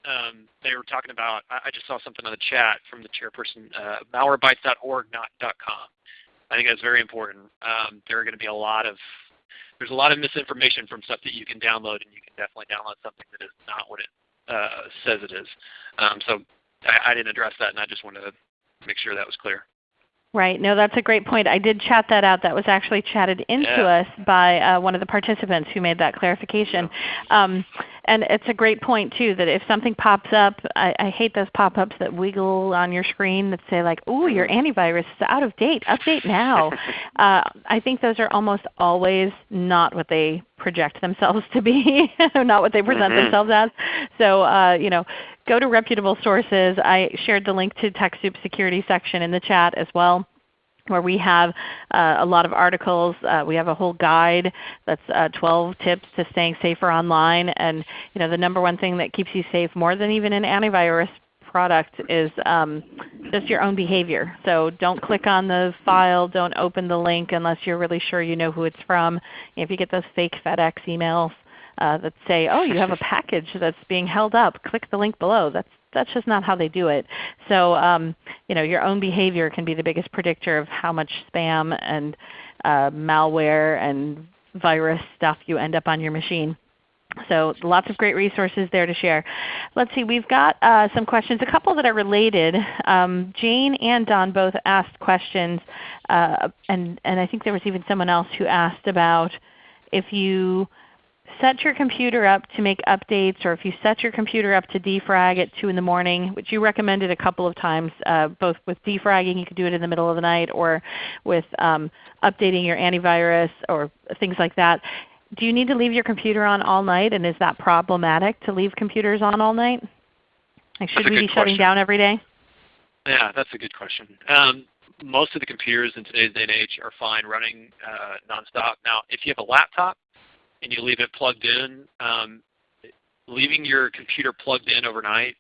um, they were talking about, I I, just saw something on the chat from the chairperson, uh, malwarebytes.org, not .com. I think that's very important. Um, there are going to be a lot of there's a lot of misinformation from stuff that you can download, and you can definitely download something that is not what it uh, says it is. Um, so I, I, didn't address that, and I just wanted to make sure that was clear. Right. No, that's a great point. I did chat that out. That was actually chatted into yeah. us by uh, one of the participants who made that clarification. Um, and it's a great point too that if something pops up, I, I hate those pop-ups that wiggle on your screen that say like, "Ooh, your mm-hmm. antivirus is out of date. Update now." uh, I think those are almost always not what they project themselves to be, not what they present mm-hmm. themselves as. So uh, you know, go to reputable sources. I shared the link to TechSoup security section in the chat as well. Where we have uh, a lot of articles. Uh, we have a whole guide that's uh, 12 tips to staying safer online. And you know, the number one thing that keeps you safe more than even an antivirus product is um, just your own behavior. So don't click on the file, don't open the link unless you're really sure you know who it's from. If you get those fake FedEx emails uh, that say, oh you have a package that's being held up, click the link below. That's that's just not how they do it. So um, you know, your own behavior can be the biggest predictor of how much spam and uh, malware and virus stuff you end up on your machine. So lots of great resources there to share. Let's see, we've got uh, some questions, a couple that are related. Um, Jane and Don both asked questions, uh, and, and I think there was even someone else who asked about if you set your computer up to make updates or if you set your computer up to defrag at 2 in the morning, which you recommended a couple of times, uh, both with defragging, you could do it in the middle of the night, or with um, updating your antivirus or things like that. Do you need to leave your computer on all night and is that problematic to leave computers on all night? Like should we be question. shutting down every day? Yeah, that's a good question. Um, most of the computers in today's day and age are fine running uh, nonstop. Now, if you have a laptop, and you leave it plugged in, um, leaving your computer plugged in overnight,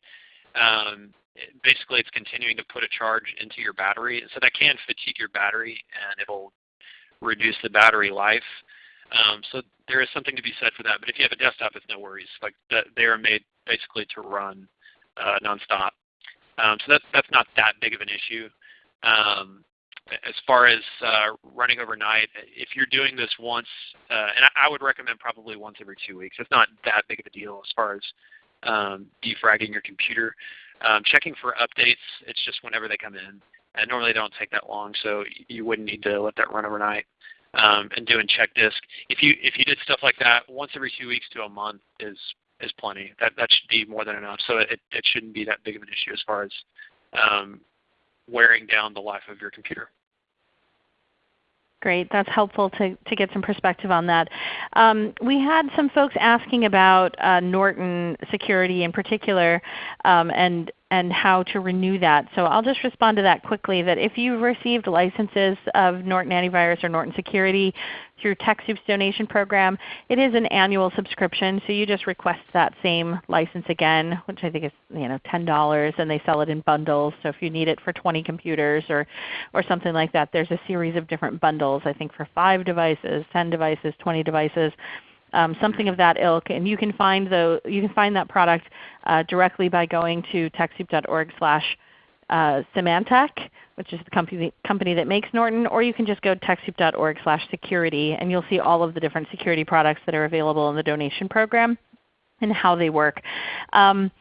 um, basically it's continuing to put a charge into your battery. So that can fatigue your battery and it will reduce the battery life. Um, so there is something to be said for that. But if you have a desktop, it's no worries. Like they are made basically to run uh, nonstop. Um, so that's that's not that big of an issue. Um, as far as uh, running overnight, if you're doing this once, uh, and I, would recommend probably once every two weeks. It's not that big of a deal as far as um, defragging your computer. Um, checking for updates, it's just whenever they come in. And normally they don't take that long, so you wouldn't need to let that run overnight. Um, and doing check disk. If you if you did stuff like that once every two weeks to a month is is plenty. That that should be more than enough. So it, it shouldn't be that big of an issue as far as um, wearing down the life of your computer. Great. That's helpful to, to get some perspective on that. Um, we had some folks asking about uh, Norton security in particular um, and and how to renew that. So I'll just respond to that quickly that if you've received licenses of Norton Antivirus or Norton Security through TechSoup's donation program, it is an annual subscription. So you just request that same license again, which I think is you know, $10 and they sell it in bundles. So if you need it for 20 computers or, or something like that, there's a series of different bundles I think for 5 devices, 10 devices, 20 devices um, something of that ilk. And you can find, the, you can find that product uh, directly by going to TechSoup.org slash uh, Symantec, which is the company, company that makes Norton, or you can just go to TechSoup.org slash security and you'll see all of the different security products that are available in the donation program and how they work. Um,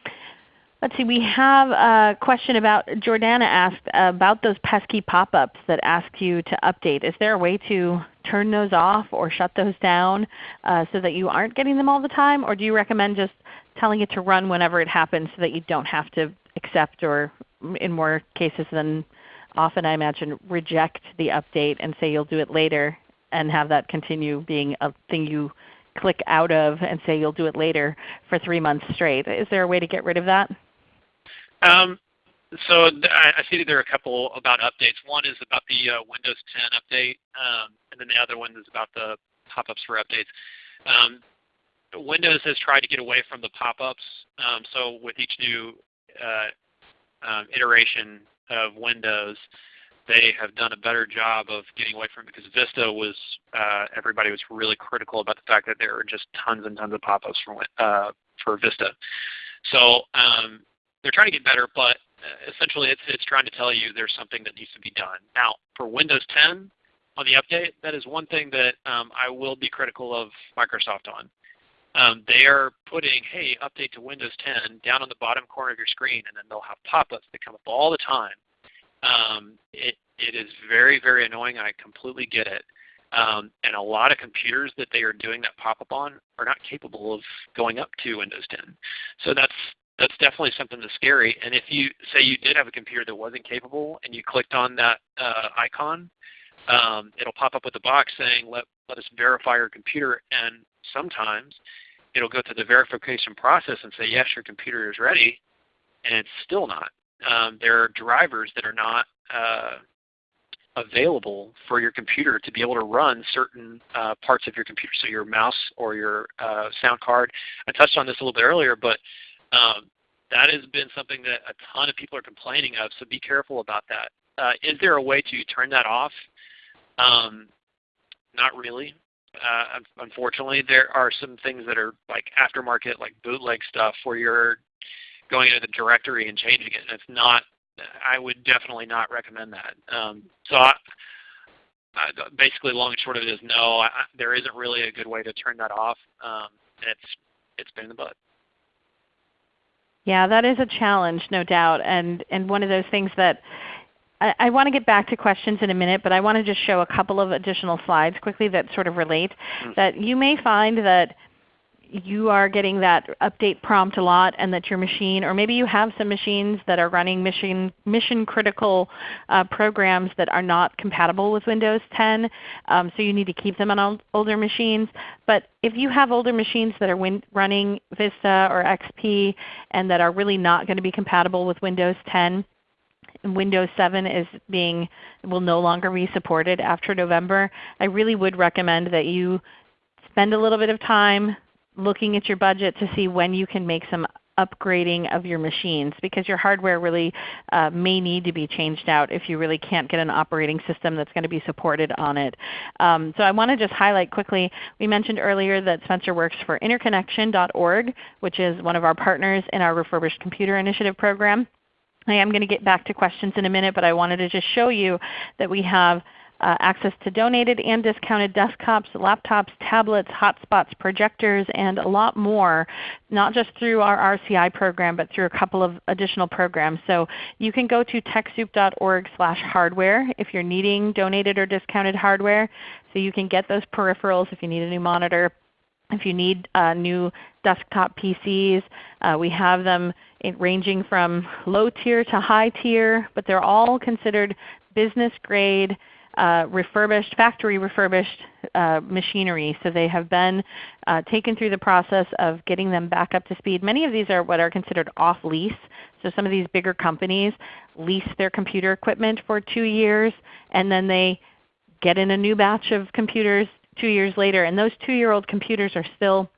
Let's see, we have a question about, Jordana asked about those pesky pop-ups that ask you to update. Is there a way to turn those off or shut those down uh, so that you aren't getting them all the time? Or do you recommend just telling it to run whenever it happens so that you don't have to accept or in more cases than often I imagine reject the update and say you'll do it later and have that continue being a thing you click out of and say you'll do it later for 3 months straight. Is there a way to get rid of that? Um, so I, I see there are a couple about updates. One is about the uh, Windows 10 update, um, and then the other one is about the pop-ups for updates. Um, Windows has tried to get away from the pop-ups. Um, so with each new uh, um, iteration of Windows, they have done a better job of getting away from it because Vista was, uh, everybody was really critical about the fact that there were just tons and tons of pop-ups for, uh, for Vista. So um, they're trying to get better, but uh, essentially it's, it's trying to tell you there's something that needs to be done. Now, for Windows 10 on the update, that is one thing that um, I will be critical of Microsoft on. Um, they are putting, hey, update to Windows 10 down on the bottom corner of your screen, and then they'll have pop-ups that come up all the time. Um, it, it is very, very annoying. I completely get it. Um, and a lot of computers that they are doing that pop-up on are not capable of going up to Windows 10. So that's that's definitely something that's scary. And if you say you did have a computer that wasn't capable and you clicked on that uh, icon, um, it'll pop up with a box saying let, let us verify your computer and sometimes it'll go through the verification process and say yes your computer is ready and it's still not. Um, there are drivers that are not uh, available for your computer to be able to run certain uh, parts of your computer, so your mouse or your uh, sound card. I touched on this a little bit earlier, but um, that has been something that a ton of people are complaining of, so be careful about that. Uh, is there a way to turn that off? Um, not really. Uh, unfortunately, there are some things that are like aftermarket, like bootleg stuff, where you're going into the directory and changing it. And it's not. I would definitely not recommend that. Um, so I, I, basically, long and short of it is no. I, there isn't really a good way to turn that off. Um, it's it's been in the butt. Yeah, that is a challenge, no doubt, and and one of those things that I, I want to get back to questions in a minute, but I want to just show a couple of additional slides quickly that sort of relate. Mm. That you may find that you are getting that update prompt a lot and that your machine, or maybe you have some machines that are running mission, mission critical uh, programs that are not compatible with Windows 10, um, so you need to keep them on older machines. But if you have older machines that are running Vista or XP and that are really not going to be compatible with Windows 10, Windows 7 is being will no longer be supported after November, I really would recommend that you spend a little bit of time looking at your budget to see when you can make some upgrading of your machines because your hardware really uh, may need to be changed out if you really can't get an operating system that's going to be supported on it. Um, so I want to just highlight quickly, we mentioned earlier that Spencer works for interconnection.org which is one of our partners in our Refurbished Computer Initiative program. I am going to get back to questions in a minute, but I wanted to just show you that we have uh, access to donated and discounted desktops, laptops, tablets, hotspots, projectors, and a lot more, not just through our RCI program, but through a couple of additional programs. So you can go to TechSoup.org slash hardware if you're needing donated or discounted hardware. So you can get those peripherals if you need a new monitor, if you need uh, new desktop PCs. Uh, we have them ranging from low tier to high tier, but they're all considered business grade uh, refurbished, factory refurbished uh, machinery. So they have been uh, taken through the process of getting them back up to speed. Many of these are what are considered off lease. So some of these bigger companies lease their computer equipment for 2 years and then they get in a new batch of computers 2 years later. And those 2-year-old computers are still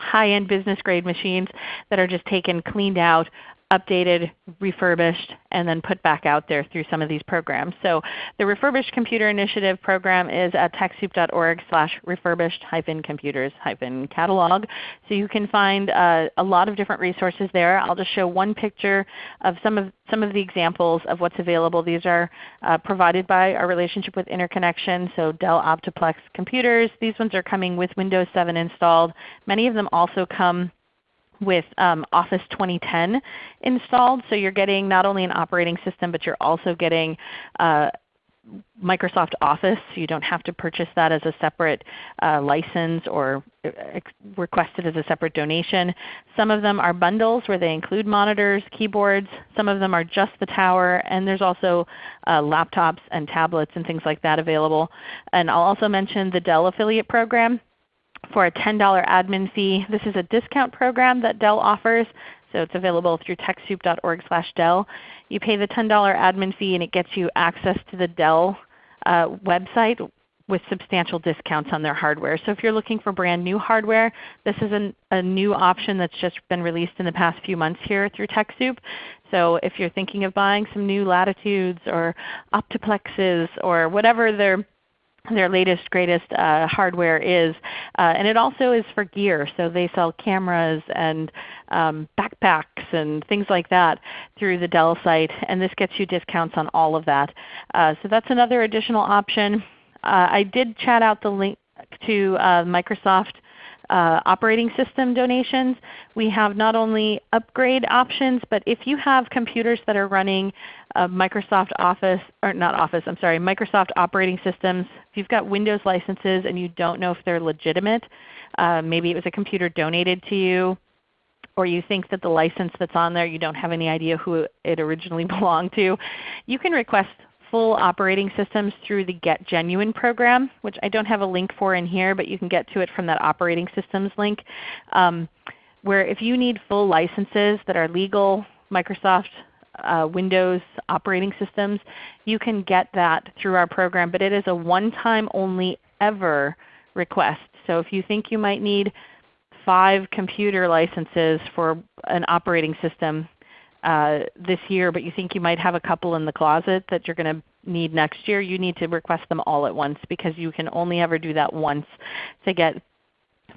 high-end business grade machines that are just taken, cleaned out, updated, refurbished, and then put back out there through some of these programs. So the Refurbished Computer Initiative program is at TechSoup.org slash refurbished hyphen computers hyphen catalog. So you can find uh, a lot of different resources there. I'll just show one picture of some of, some of the examples of what's available. These are uh, provided by our relationship with Interconnection, so Dell Optiplex computers. These ones are coming with Windows 7 installed. Many of them also come with um, Office 2010 installed. So you're getting not only an operating system, but you're also getting uh, Microsoft Office. You don't have to purchase that as a separate uh, license or uh, request it as a separate donation. Some of them are bundles where they include monitors, keyboards. Some of them are just the tower. And there's also uh, laptops and tablets and things like that available. And I'll also mention the Dell Affiliate Program for a $10 admin fee. This is a discount program that Dell offers. So it's available through TechSoup.org slash Dell. You pay the $10 admin fee and it gets you access to the Dell uh, website with substantial discounts on their hardware. So if you're looking for brand new hardware, this is an, a new option that's just been released in the past few months here through TechSoup. So if you're thinking of buying some new Latitudes or Optiplexes or whatever their their latest, greatest uh, hardware is. Uh, and it also is for gear. So they sell cameras and um, backpacks and things like that through the Dell site. And this gets you discounts on all of that. Uh, so that's another additional option. Uh, I did chat out the link to uh, Microsoft uh, operating system donations. We have not only upgrade options, but if you have computers that are running uh, Microsoft Office, or not Office, I'm sorry, Microsoft operating systems, if you've got Windows licenses and you don't know if they're legitimate, uh, maybe it was a computer donated to you, or you think that the license that's on there, you don't have any idea who it originally belonged to, you can request full operating systems through the Get Genuine program, which I don't have a link for in here, but you can get to it from that operating systems link. Um, where if you need full licenses that are legal Microsoft uh, Windows operating systems, you can get that through our program, but it is a one-time only ever request. So if you think you might need five computer licenses for an operating system uh, this year, but you think you might have a couple in the closet that you're going to need next year, you need to request them all at once because you can only ever do that once to get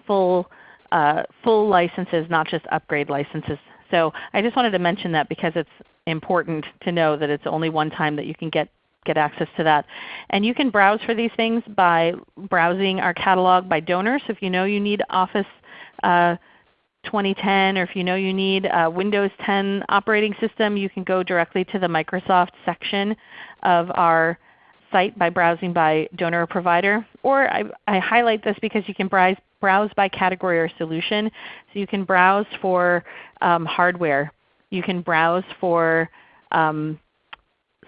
full, uh, full licenses, not just upgrade licenses. So I just wanted to mention that because it's important to know that it's only one time that you can get get access to that. And you can browse for these things by browsing our catalog by donor. So if you know you need Office uh, 2010 or if you know you need a Windows 10 operating system, you can go directly to the Microsoft section of our site by browsing by donor or provider. Or I, I highlight this because you can browse, browse by category or solution. So you can browse for um, hardware. You can browse for um,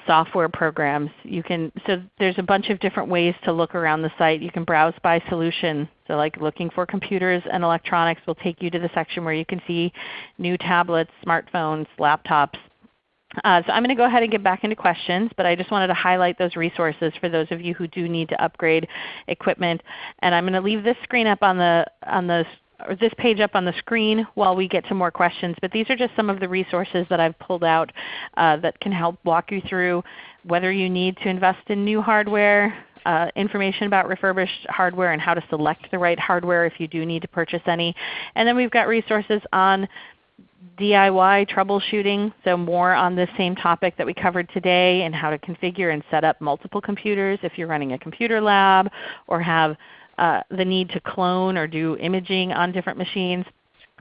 software programs. You can, so there's a bunch of different ways to look around the site. You can browse by solution. So like looking for computers and electronics will take you to the section where you can see new tablets, smartphones, laptops. Uh, so I'm going to go ahead and get back into questions, but I just wanted to highlight those resources for those of you who do need to upgrade equipment. And I'm going to leave this screen up on the, on the or this page up on the screen while we get to more questions. But these are just some of the resources that I've pulled out uh, that can help walk you through whether you need to invest in new hardware, uh, information about refurbished hardware and how to select the right hardware if you do need to purchase any. And then we've got resources on DIY troubleshooting, so more on this same topic that we covered today and how to configure and set up multiple computers if you're running a computer lab or have uh, the need to clone or do imaging on different machines.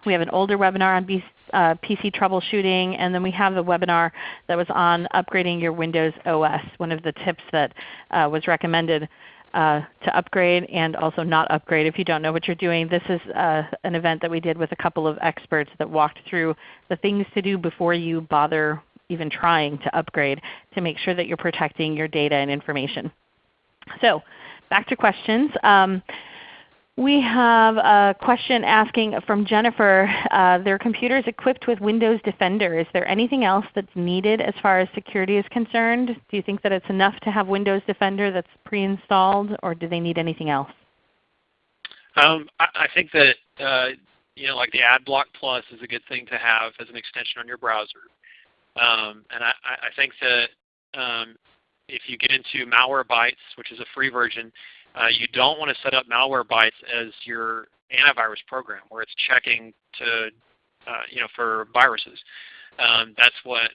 We have an older webinar on B, uh, PC troubleshooting, and then we have the webinar that was on upgrading your Windows OS, one of the tips that uh, was recommended uh, to upgrade and also not upgrade if you don't know what you're doing. This is an event that we did with a couple of experts that walked through the things to do before you bother even trying to upgrade to make sure that you're protecting your data and information. So back to questions. Um, we have a question asking from Jennifer, uh, their computer is equipped with Windows Defender. Is there anything else that's needed as far as security is concerned? Do you think that it's enough to have Windows Defender that's pre-installed or do they need anything else? Um, I, I, think that uh, you know, like the AdBlock Plus is a good thing to have as an extension on your browser. Um, and I, I, think that um, if you get into Malwarebytes, which is a free version, uh, you don't want to set up Malwarebytes as your antivirus program where it's checking to, uh, you know, for viruses. Um, that's what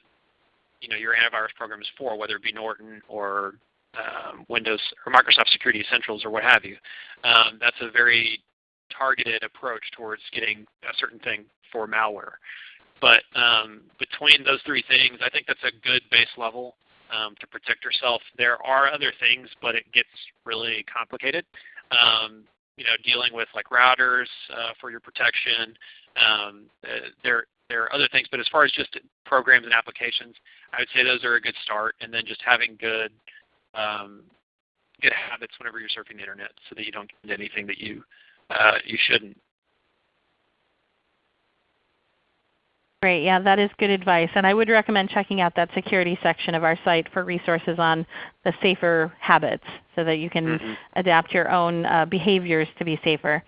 you know your antivirus program is for, whether it be Norton or um, Windows or Microsoft Security Essentials or what have you. Um, that's a very targeted approach towards getting a certain thing for malware. But um, between those three things, I think that's a good base level um, to protect yourself. There are other things, but it gets really complicated. Um, you know, dealing with like routers uh, for your protection. Um, uh, there, there are other things, but as far as just programs and applications, I would say those are a good start. And then just having good, um, good habits whenever you're surfing the internet, so that you don't get anything that you uh, you shouldn't. Great. Yeah, that is good advice. And I would recommend checking out that security section of our site for resources on the safer habits so that you can mm -hmm. adapt your own uh, behaviors to be safer.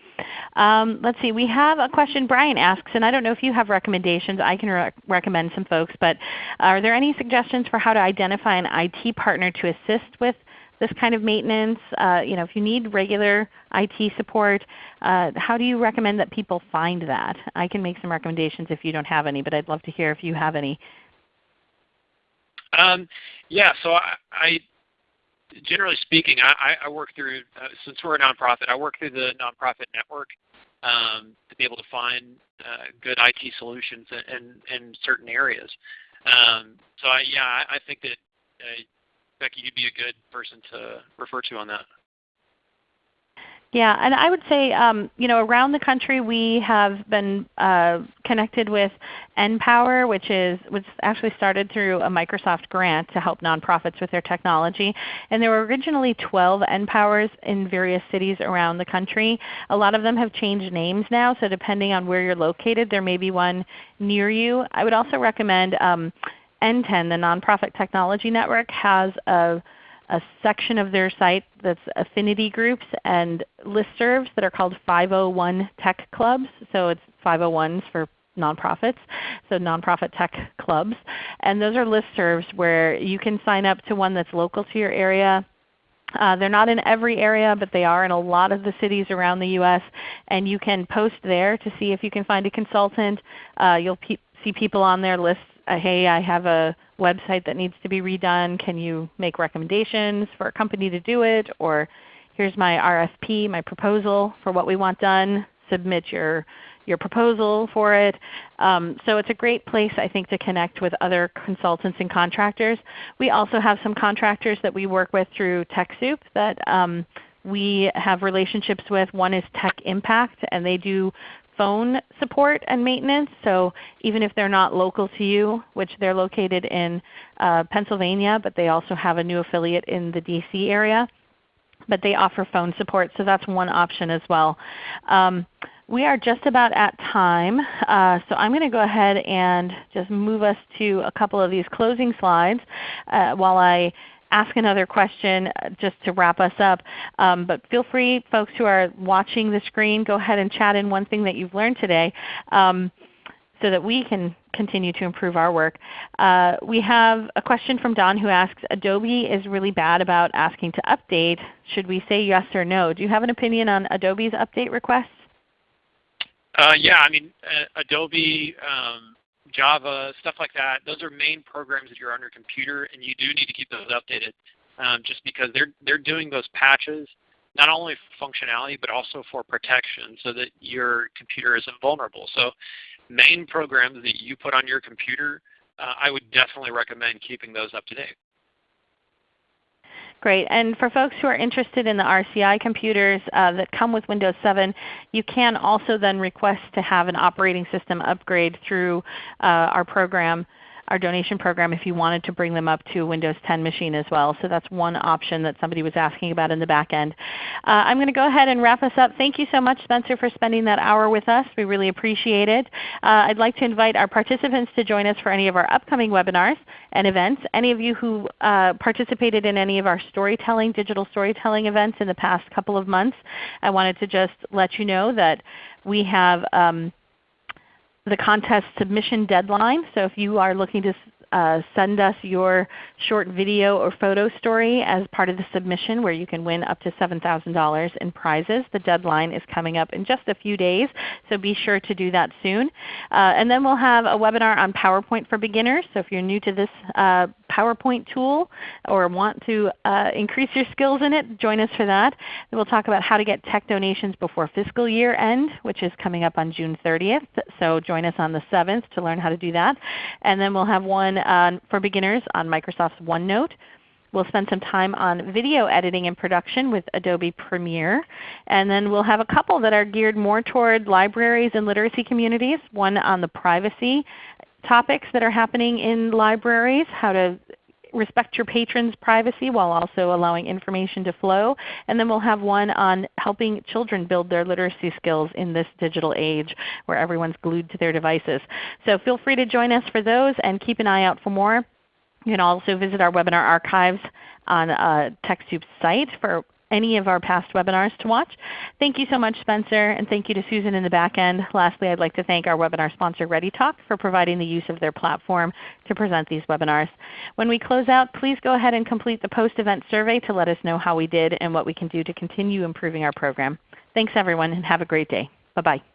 Um, let's see. We have a question Brian asks, and I don't know if you have recommendations. I can re recommend some folks. But are there any suggestions for how to identify an IT partner to assist with this kind of maintenance? Uh, you know, if you need regular IT support, uh, how do you recommend that people find that? I can make some recommendations if you don't have any, but I'd love to hear if you have any. Um, yeah, so I, I, generally speaking, I, I work through, uh, since we're a nonprofit, I work through the nonprofit network um, to be able to find uh, good IT solutions in, in, in certain areas. Um, so I, yeah, I, I think that uh, Becky, you'd be a good person to refer to on that. Yeah, and I would say um, you know around the country we have been uh, connected with NPower, which is which actually started through a Microsoft grant to help nonprofits with their technology. And there were originally 12 NPowers in various cities around the country. A lot of them have changed names now, so depending on where you're located, there may be one near you. I would also recommend um, NTEN, the Nonprofit Technology Network, has a, a section of their site that's affinity groups and listservs that are called 501 Tech Clubs. So it's 501s for nonprofits, so nonprofit tech clubs. And those are listservs where you can sign up to one that's local to your area. Uh, they're not in every area, but they are in a lot of the cities around the U.S. And you can post there to see if you can find a consultant. Uh, you'll pe see people on their list, uh, hey, I have a website that needs to be redone. Can you make recommendations for a company to do it? Or here's my RFP, my proposal for what we want done. Submit your your proposal for it. Um, so it's a great place I think to connect with other consultants and contractors. We also have some contractors that we work with through TechSoup that um, we have relationships with. One is Tech Impact and they do phone support and maintenance. So even if they're not local to you, which they're located in uh, Pennsylvania, but they also have a new affiliate in the DC area, but they offer phone support. So that's one option as well. Um, we are just about at time, uh, so I'm going to go ahead and just move us to a couple of these closing slides uh, while I ask another question uh, just to wrap us up. Um, but feel free, folks who are watching the screen, go ahead and chat in one thing that you've learned today um, so that we can continue to improve our work. Uh, we have a question from Don who asks, Adobe is really bad about asking to update. Should we say yes or no? Do you have an opinion on Adobe's update requests? Uh, yeah, I mean, uh, Adobe, um, Java, stuff like that, those are main programs that you're on your computer, and you do need to keep those updated um, just because they're, they're doing those patches not only for functionality but also for protection so that your computer isn't vulnerable. So main programs that you put on your computer, uh, I would definitely recommend keeping those up to date. Great. And for folks who are interested in the RCI computers uh, that come with Windows 7, you can also then request to have an operating system upgrade through uh, our program our donation program if you wanted to bring them up to a Windows 10 machine as well. So that's one option that somebody was asking about in the back end. Uh, I'm going to go ahead and wrap us up. Thank you so much Spencer for spending that hour with us. We really appreciate it. Uh, I'd like to invite our participants to join us for any of our upcoming webinars and events. Any of you who uh, participated in any of our storytelling, digital storytelling events in the past couple of months, I wanted to just let you know that we have um, the contest submission deadline. So if you are looking to uh, send us your short video or photo story as part of the submission where you can win up to $7,000 in prizes. The deadline is coming up in just a few days, so be sure to do that soon. Uh, and then we'll have a webinar on PowerPoint for beginners. So if you're new to this uh, PowerPoint tool or want to uh, increase your skills in it, join us for that. And we'll talk about how to get tech donations before fiscal year end, which is coming up on June 30th. So join us on the 7th to learn how to do that. And then we'll have one for beginners on Microsoft's OneNote. We'll spend some time on video editing and production with Adobe Premiere. And then we'll have a couple that are geared more toward libraries and literacy communities, one on the privacy topics that are happening in libraries, how to respect your patrons' privacy while also allowing information to flow. And then we'll have one on helping children build their literacy skills in this digital age where everyone's glued to their devices. So feel free to join us for those and keep an eye out for more. You can also visit our webinar archives on uh, TechSoup's site for any of our past webinars to watch. Thank you so much Spencer, and thank you to Susan in the back end. Lastly, I'd like to thank our webinar sponsor ReadyTalk for providing the use of their platform to present these webinars. When we close out, please go ahead and complete the post-event survey to let us know how we did and what we can do to continue improving our program. Thanks everyone and have a great day. Bye-bye.